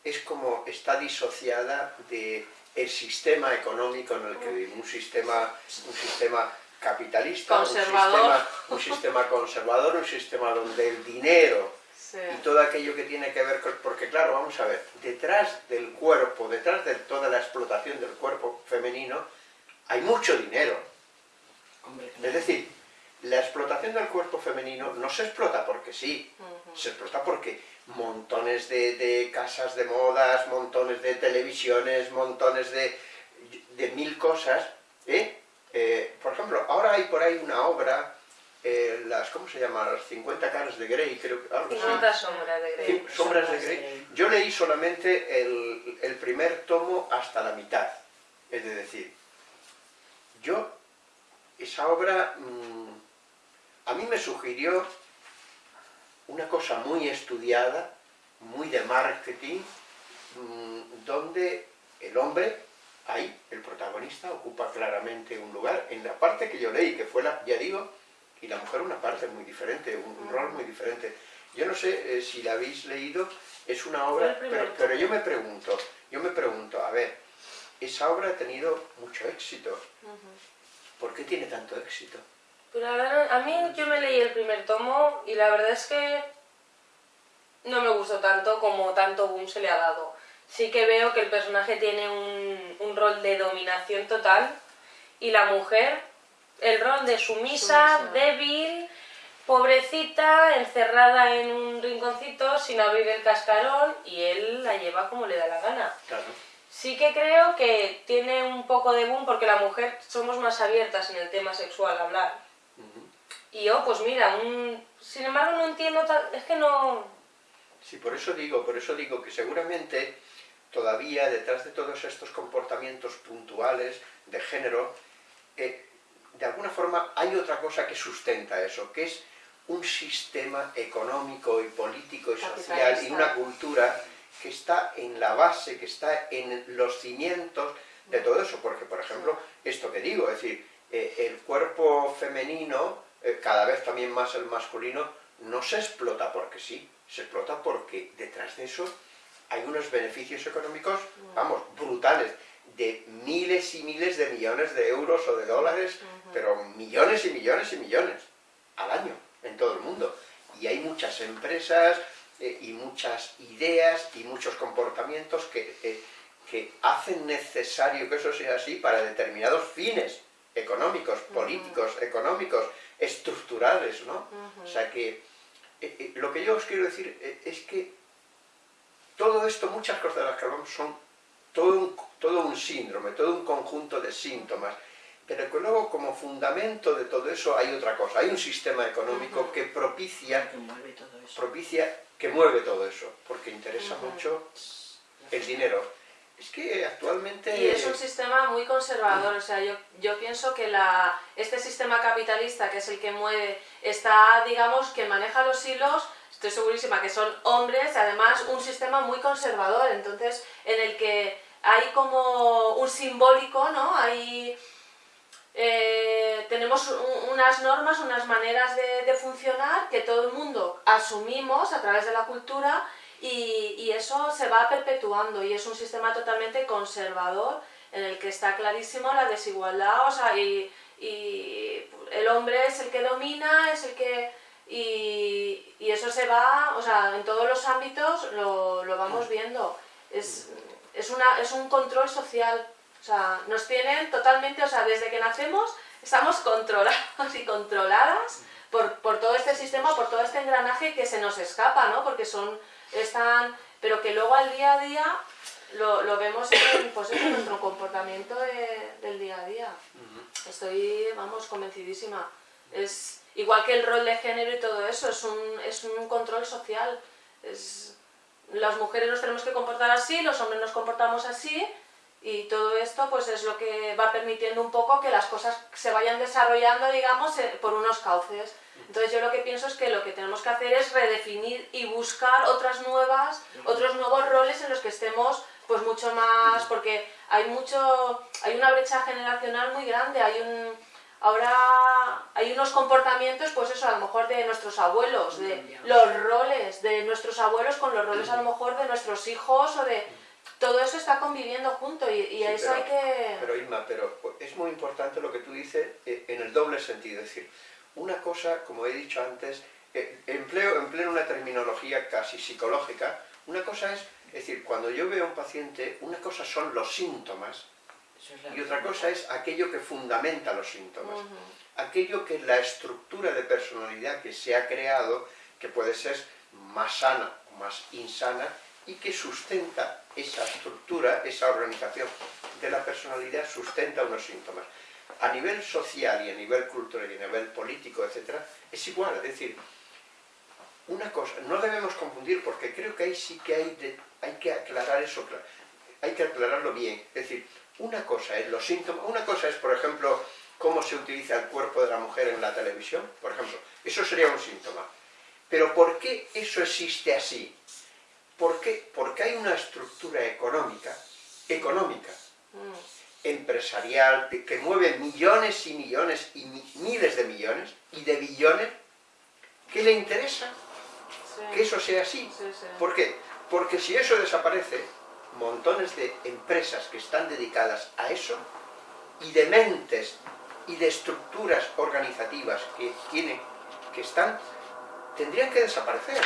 es como está disociada de el sistema económico en el que vivimos, un sistema, un sistema capitalista, un sistema, un sistema, conservador, un sistema donde el dinero y todo aquello que tiene que ver con... Porque claro, vamos a ver, detrás del cuerpo, detrás de toda la explotación del cuerpo femenino, hay mucho dinero. Es decir, la explotación del cuerpo femenino no se explota porque sí, se explota porque montones de, de, casas de modas, montones de televisiones, montones de, de mil cosas, ¿eh? Eh, por ejemplo, ahora hay por ahí una obra, eh, las, ¿cómo se llama? Las 50 caras de Grey, creo que algo 50 sombras de Grey. sombras de Grey. Yo leí solamente el, el, primer tomo hasta la mitad. Es decir, yo, esa obra, mmm, a mí me sugirió una cosa muy estudiada, muy de marketing, mmm, donde el hombre ahí el protagonista ocupa claramente un lugar. En la parte que yo leí, que fue la, ya digo, y la mujer una parte muy diferente, un, rol muy diferente. Yo no sé eh, si la habéis leído, es una obra, pero, yo me pregunto, yo me pregunto, a ver, esa obra ha tenido mucho éxito. ¿Por qué tiene tanto éxito? Pues a mí yo me leí el primer tomo y la verdad es que no me gustó tanto como tanto boom se le ha dado sí que veo que el personaje tiene un, un rol de dominación total y la mujer, el rol de sumisa, débil, pobrecita, encerrada en un rinconcito sin abrir el cascarón y él la lleva como le da la gana. Sí que creo que tiene un poco de boom porque la mujer somos más abiertas en el tema sexual, hablar. Y yo, pues mira, un... sin embargo no entiendo, es que no... Sí, por eso digo, por eso digo que seguramente todavía detrás de todos estos comportamientos puntuales de género, eh, de alguna forma hay otra cosa que sustenta eso, que es un sistema económico y político y social y una cultura que está en la base, que está en los cimientos de todo eso, porque por ejemplo, esto que digo, es decir, eh, el cuerpo femenino, eh, cada vez también más el masculino, no se explota porque sí, se explota porque detrás de eso hay unos beneficios económicos, vamos, brutales, de miles y miles de millones de euros o de dólares, pero millones y millones y millones al año en todo el mundo. Y hay muchas empresas eh, y muchas ideas y muchos comportamientos que, eh, que hacen necesario que eso sea así para determinados fines económicos, políticos, económicos, estructurales, ¿no? O sea que eh, lo que yo os quiero decir es que todo esto, muchas cosas de las que hablamos son todo un, todo un síndrome, todo un conjunto de síntomas, pero que luego como fundamento de todo eso hay otra cosa, hay un sistema económico que propicia que mueve todo eso. propicia que mueve todo eso, porque interesa mucho el dinero. Es que actualmente... Y es un sistema muy conservador, o sea, yo, yo pienso que la, este sistema capitalista, que es el que mueve, está, digamos, que maneja los hilos estoy segurísima que son hombres, además un sistema muy conservador, entonces en el que hay como un simbólico, ¿no? Hay eh, tenemos unas normas, unas maneras de, funcionar que todo el mundo asumimos a través de la cultura y, eso se va perpetuando y es un sistema totalmente conservador en el que está clarísimo la desigualdad, o sea, y, el hombre es el que domina, es el que... Y, eso se va, o sea, en todos los ámbitos lo, lo vamos viendo. Es, es, una, es un control social o sea, nos tienen totalmente, o sea, desde que nacemos estamos controlados y controladas por, por, todo este sistema, por todo este engranaje que se nos escapa, ¿no? Porque son, están, pero que luego al día a día lo, lo vemos en, pues, en nuestro comportamiento del día a día. Estoy, vamos, convencidísima. Es igual que el rol de género y todo eso, es un, es un control social. Es, las mujeres nos tenemos que comportar así, los hombres nos comportamos así, y todo esto pues es lo que va permitiendo un poco que las cosas se vayan desarrollando, digamos, eh, por unos cauces. Entonces yo lo que pienso es que lo que tenemos que hacer es redefinir y buscar otras nuevas, otros nuevos roles en los que estemos pues mucho más, porque hay mucho, hay una brecha generacional muy grande, hay un, ahora hay unos comportamientos, pues eso, a lo mejor de nuestros abuelos, de los roles de nuestros abuelos con los roles a lo mejor de nuestros hijos o de todo eso está conviviendo junto y, eso hay que... Pero Irma, pero es muy importante lo que tú dices eh, en el doble sentido, es decir, una cosa, como he dicho antes, eh, empleo, empleo una terminología casi psicológica, una cosa es, es decir, cuando yo veo a un paciente, una cosa son los síntomas y otra cosa es aquello que fundamenta los síntomas, aquello que la estructura de personalidad que se ha creado, que puede ser más sana o más insana, y que sustenta esa estructura, esa organización de la personalidad, sustenta unos síntomas. A nivel social y a nivel cultural y a nivel político, etc., es igual, es decir, una cosa, no debemos confundir porque creo que ahí sí que hay, hay que aclarar eso, hay que aclararlo bien, es decir, una cosa es los síntomas, una cosa es, por ejemplo, cómo se utiliza el cuerpo de la mujer en la televisión, por ejemplo, eso sería un síntoma. Pero ¿por qué eso existe así? ¿Por qué? Porque hay una estructura económica, económica, mm. empresarial, que mueve millones y millones y miles de millones y de billones, que le interesa que eso sea así. ¿Por qué? Porque si eso desaparece, montones de empresas que están dedicadas a eso, y de mentes y de estructuras organizativas que tienen, que están, tendrían que desaparecer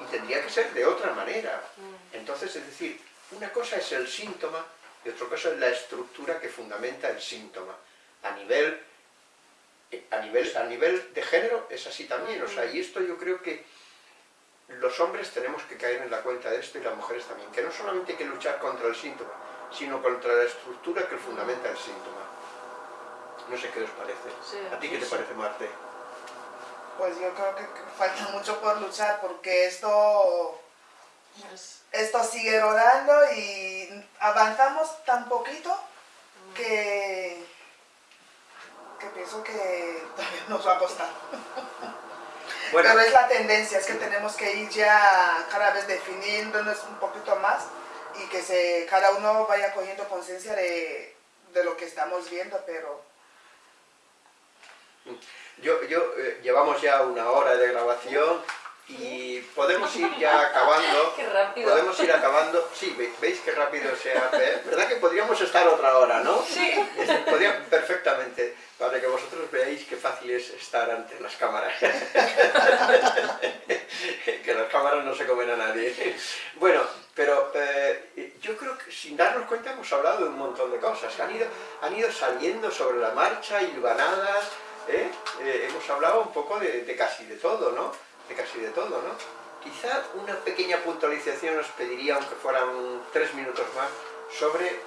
y tendría que ser de otra manera. Mm. Entonces, es decir, una cosa es el síntoma y otra cosa es la estructura que fundamenta el síntoma. A nivel, eh, a nivel, a nivel de género es así también, o sea, y esto yo creo que los hombres tenemos que caer en la cuenta de esto y las mujeres también, que no solamente hay que luchar contra el síntoma, sino contra la estructura que fundamenta el síntoma. No sé qué os parece. ¿A ti qué te parece, Marte? pues yo creo que falta mucho por luchar porque esto, esto sigue rodando y avanzamos tan poquito que, que pienso que todavía nos va a costar. Pero es la tendencia, es que tenemos que ir ya cada vez definiéndonos un poquito más y que se, cada uno vaya cogiendo conciencia de, de lo que estamos viendo, pero... Yo, yo eh, llevamos ya una hora de grabación y podemos ir ya acabando. Qué rápido. Podemos ir acabando. Sí, veis qué rápido se hace. ¿Verdad que podríamos estar otra hora, no? Sí. Podría, perfectamente, para que vosotros veáis qué fácil es estar ante las cámaras. que las cámaras no se comen a nadie. Bueno, pero eh, yo creo que sin darnos cuenta hemos hablado de un montón de cosas. Han ido, han ido saliendo sobre la marcha, hilvanadas, ¿eh? Eh, hemos hablado un poco de, casi de todo, ¿no? De casi de todo, ¿no? Quizá una pequeña puntualización os pediría, aunque fueran tres minutos más, sobre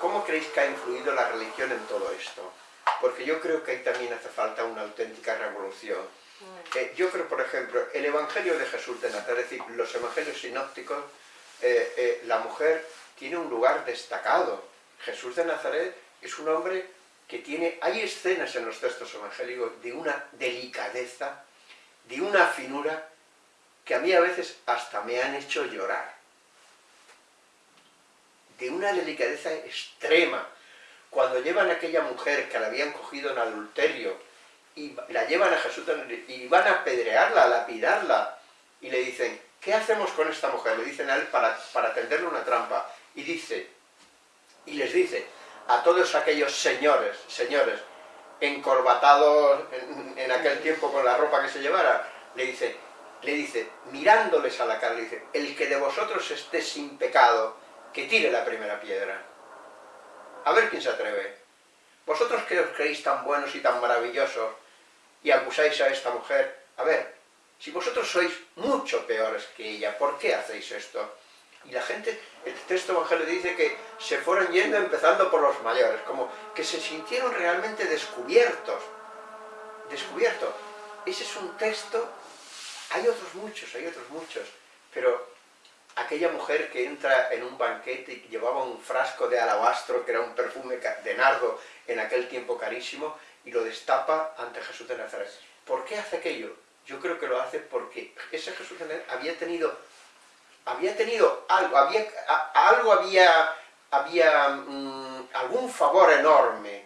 cómo creéis que ha influido la religión en todo esto. Porque yo creo que ahí también hace falta una auténtica revolución. Mm. Eh, yo creo, por ejemplo, el Evangelio de Jesús de Nazaret, es decir, los Evangelios sinópticos, la mujer tiene un lugar destacado. Jesús de Nazaret es un hombre que tiene, hay escenas en los textos evangélicos de una delicadeza, de una finura, que a mí a veces hasta me han hecho llorar. De una delicadeza extrema, cuando llevan a aquella mujer que la habían cogido en adulterio y la llevan a Jesús y van a apedrearla, a lapidarla, y le dicen, ¿qué hacemos con esta mujer? Le dicen a él para, para tenderle una trampa. Y dice, y les dice a todos aquellos señores, señores, encorbatados en, aquel tiempo con la ropa que se llevara, le dice, le dice, mirándoles a la cara, le dice, el que de vosotros esté sin pecado, que tire la primera piedra. A ver quién se atreve. Vosotros que os creéis tan buenos y tan maravillosos, y acusáis a esta mujer, a ver, si vosotros sois mucho peores que ella, ¿por qué hacéis esto? Y la gente, el texto evangelio dice que se fueron yendo empezando por los mayores, como que se sintieron realmente descubiertos. Descubiertos. Ese es un texto, hay otros muchos, hay otros muchos, pero aquella mujer que entra en un banquete y llevaba un frasco de alabastro, que era un perfume de nardo en aquel tiempo carísimo, y lo destapa ante Jesús de Nazaret. ¿Por qué hace aquello? Yo creo que lo hace porque ese Jesús de Nazaret había tenido había tenido algo, había, algo había, había mm, algún favor enorme,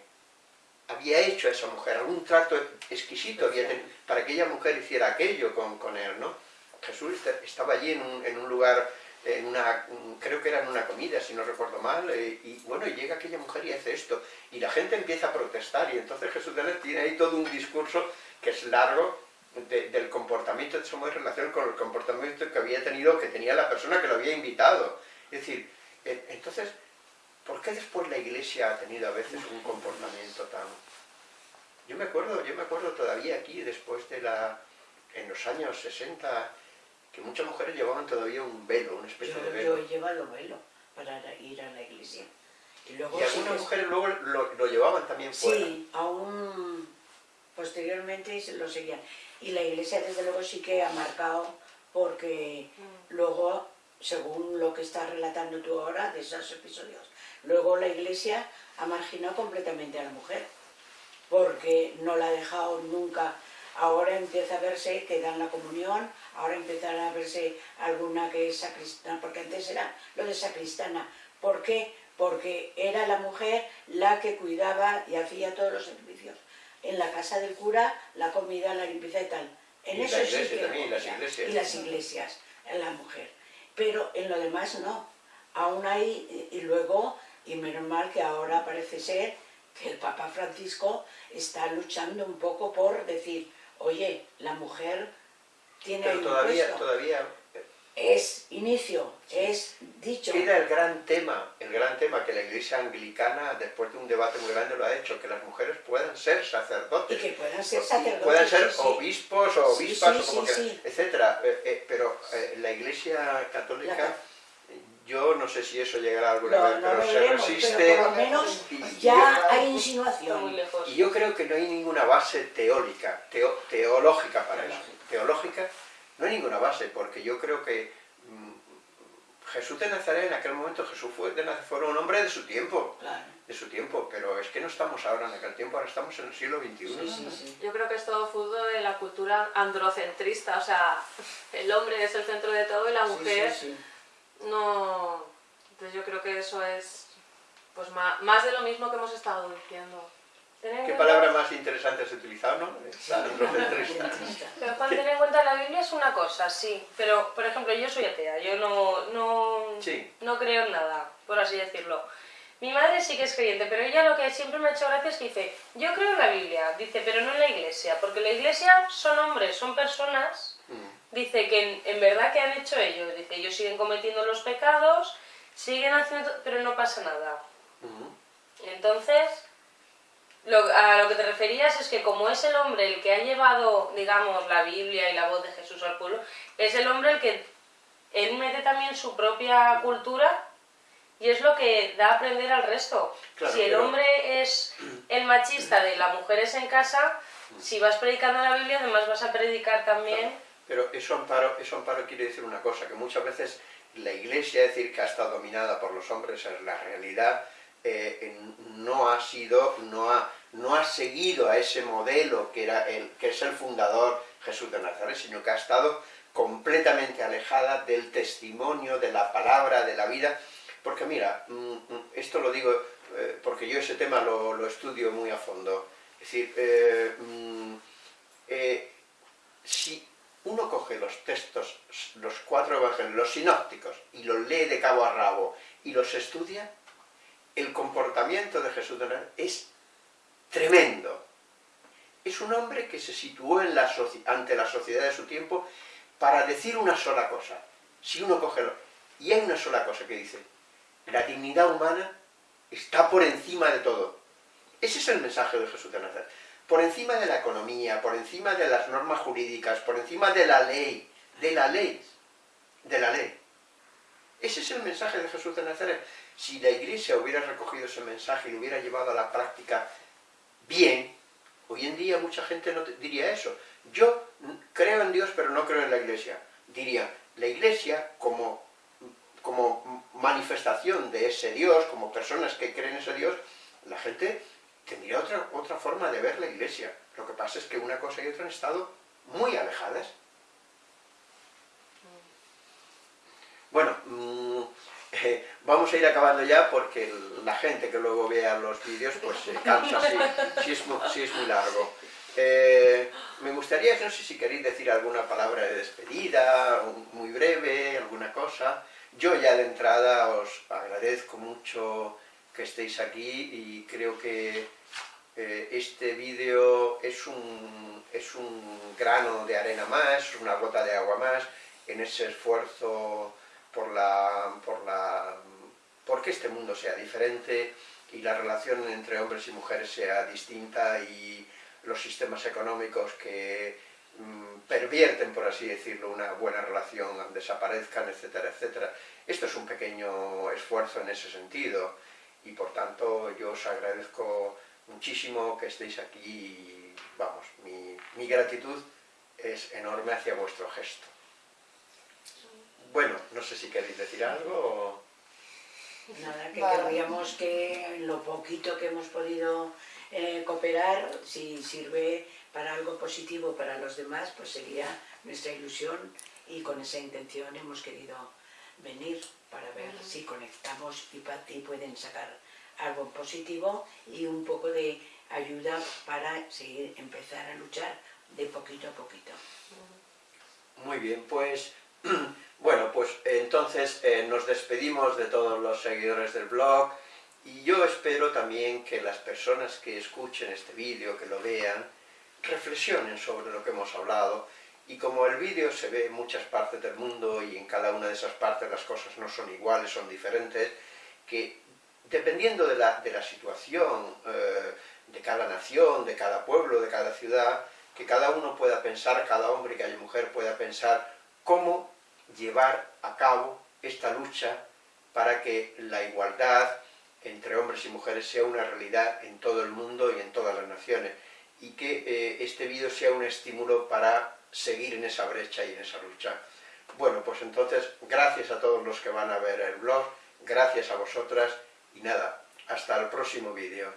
había hecho a esa mujer, algún trato exquisito había tenido, para que aquella mujer hiciera aquello con, con él, ¿no? Jesús estaba allí en un, en un lugar, en una, creo que era en una comida, si no recuerdo mal, eh, y bueno, y llega aquella mujer y hace esto, y la gente empieza a protestar, y entonces Jesús tiene ahí todo un discurso que es largo, del comportamiento de esa mujer en relación con el comportamiento que había tenido, que tenía la persona que lo había invitado. Es decir, entonces, ¿por qué después la iglesia ha tenido a veces un comportamiento tan... Yo me acuerdo, yo me acuerdo todavía aquí, después de la... en los años 60, que muchas mujeres llevaban todavía un velo, una especie de velo. Yo he llevado velo para ir a la iglesia. Y, luego y algunas mujeres luego lo, lo, llevaban también fuera. Sí, aún posteriormente lo seguían. Y la iglesia desde luego sí que ha marcado porque mm. luego, según lo que estás relatando tú ahora de esos episodios, luego la iglesia ha marginado completamente a la mujer porque no la ha dejado nunca. Ahora empieza a verse que dan la comunión, ahora empiezan a verse alguna que es sacristana, porque antes era lo de sacristana. ¿Por qué? Porque era la mujer la que cuidaba y hacía todos los servicios en la casa del cura, la comida, la limpieza y tal. En y eso la iglesia también, las iglesias. Y las iglesias, en la mujer. Pero en lo demás no. Aún hay, y luego, y menos mal que ahora parece ser que el Papa Francisco está luchando un poco por decir, oye, la mujer tiene Pero todavía, todavía es inicio, es dicho. Era el gran tema, el gran tema que la iglesia anglicana, después de un debate muy grande, lo ha hecho, que las mujeres puedan ser sacerdotes. Y que puedan ser sacerdotes. Puedan ser obispos o obispas, o como que, etcétera. Eh, eh, pero eh, la iglesia católica, yo no sé si eso llegará alguna vez, pero se resiste. Pero por lo menos ya hay insinuación. Y yo creo que no hay ninguna base teórica, teológica para eso. Teológica no hay ninguna base, porque yo creo que mm, Jesús de Nazaret, en aquel momento Jesús fue, de Nazaret, fue un hombre de su tiempo, de su tiempo, pero es que no estamos ahora en aquel tiempo, ahora estamos en el siglo XXI. Yo creo que es todo fútbol de la cultura androcentrista, o sea, el hombre es el centro de todo y la mujer no... Entonces yo creo que eso es pues más de lo mismo que hemos estado diciendo. ¿Qué palabra más interesante has utilizado, no? Pero Juan, tener en cuenta la Biblia es una cosa, sí. Pero, por ejemplo, yo soy atea, yo no, no, no creo en nada, por así decirlo. Mi madre sí que es creyente, pero ella lo que siempre me ha hecho gracia es que dice, yo creo en la Biblia, dice, pero no en la iglesia, porque la iglesia son hombres, son personas, mm. dice que en, verdad que han hecho ellos, dice, ellos siguen cometiendo los pecados, siguen haciendo, pero no pasa nada. Mm. Entonces, a lo que te referías es que como es el hombre el que ha llevado, digamos, la Biblia y la voz de Jesús al pueblo, es el hombre el que él mete también su propia cultura y es lo que da a aprender al resto. si el hombre es el machista de la mujer es en casa, si vas predicando la Biblia, además vas a predicar también... Pero eso amparo, eso amparo quiere decir una cosa, que muchas veces la iglesia, es decir, que ha estado dominada por los hombres, es la realidad, eh, no ha sido, no ha, no ha seguido a ese modelo que, era el, que es el fundador Jesús de Nazaret, sino que ha estado completamente alejada del testimonio, de la palabra, de la vida, porque mira, mm, mm, esto lo digo, eh, porque yo ese tema lo, estudio muy a fondo. Es decir, eh, mm, si uno coge los textos, los cuatro evangelios, los sinópticos, y los lee de cabo a rabo, y los estudia, el comportamiento de Jesús de Nazaret es tremendo. Es un hombre que se situó ante la sociedad de su tiempo para decir una sola cosa. Si uno coge... Lo, y hay una sola cosa que dice, la dignidad humana está por encima de todo. Ese es el mensaje de Jesús de Nazaret. Por encima de la economía, por encima de las normas jurídicas, por encima de la ley, de la ley, de la ley. Ese es el mensaje de Jesús de Nazaret. Si la Iglesia hubiera recogido ese mensaje y lo hubiera llevado a la práctica bien, hoy en día mucha gente no diría eso. Yo creo en Dios, pero no creo en la Iglesia. Diría, la Iglesia como como manifestación de ese Dios, como personas que creen en ese Dios, la gente tendría otra, otra forma de ver la iglesia. Lo que pasa es que una cosa y otra han estado muy alejadas. Bueno, mm, vamos a ir acabando ya porque la gente que luego vea los vídeos pues se cansa si, es, muy largo. Eh, me gustaría, no sé si queréis decir alguna palabra de despedida, muy breve, alguna cosa. Yo ya de entrada os agradezco mucho que estéis aquí y creo que eh, este vídeo es un, es un grano de arena más, una gota de agua más en ese esfuerzo por la, por la porque este mundo sea diferente y la relación entre hombres y mujeres sea distinta y los sistemas económicos que Mm, pervierten, por así decirlo, una buena relación, desaparezcan, etcétera, etcétera. Esto es un pequeño esfuerzo en ese sentido y por tanto yo os agradezco muchísimo que estéis aquí y vamos, mi, gratitud es enorme hacia vuestro gesto. Bueno, no sé si queréis decir algo Nada, que querríamos que lo poquito que hemos podido eh, cooperar, si sirve para algo positivo para los demás, pues sería nuestra ilusión y con esa intención hemos querido venir para ver si conectamos y para ti pueden sacar algo positivo y un poco de ayuda para seguir, empezar a luchar de poquito a poquito. Muy bien, pues bueno, pues entonces eh, nos despedimos de todos los seguidores del blog y yo espero también que las personas que escuchen este vídeo, que lo vean, reflexionen sobre lo que hemos hablado. Y como el vídeo se ve en muchas partes del mundo y en cada una de esas partes las cosas no son iguales, son diferentes, que dependiendo de la, de la situación eh, de cada nación, de cada pueblo, de cada ciudad, que cada uno pueda pensar, cada hombre y cada mujer pueda pensar cómo llevar a cabo esta lucha para que la igualdad entre hombres y mujeres sea una realidad en todo el mundo y en todas las naciones y que eh, este vídeo sea un estímulo para seguir en esa brecha y en esa lucha. Bueno, pues entonces, gracias a todos los que van a ver el blog, gracias a vosotras, y nada, hasta el próximo vídeo.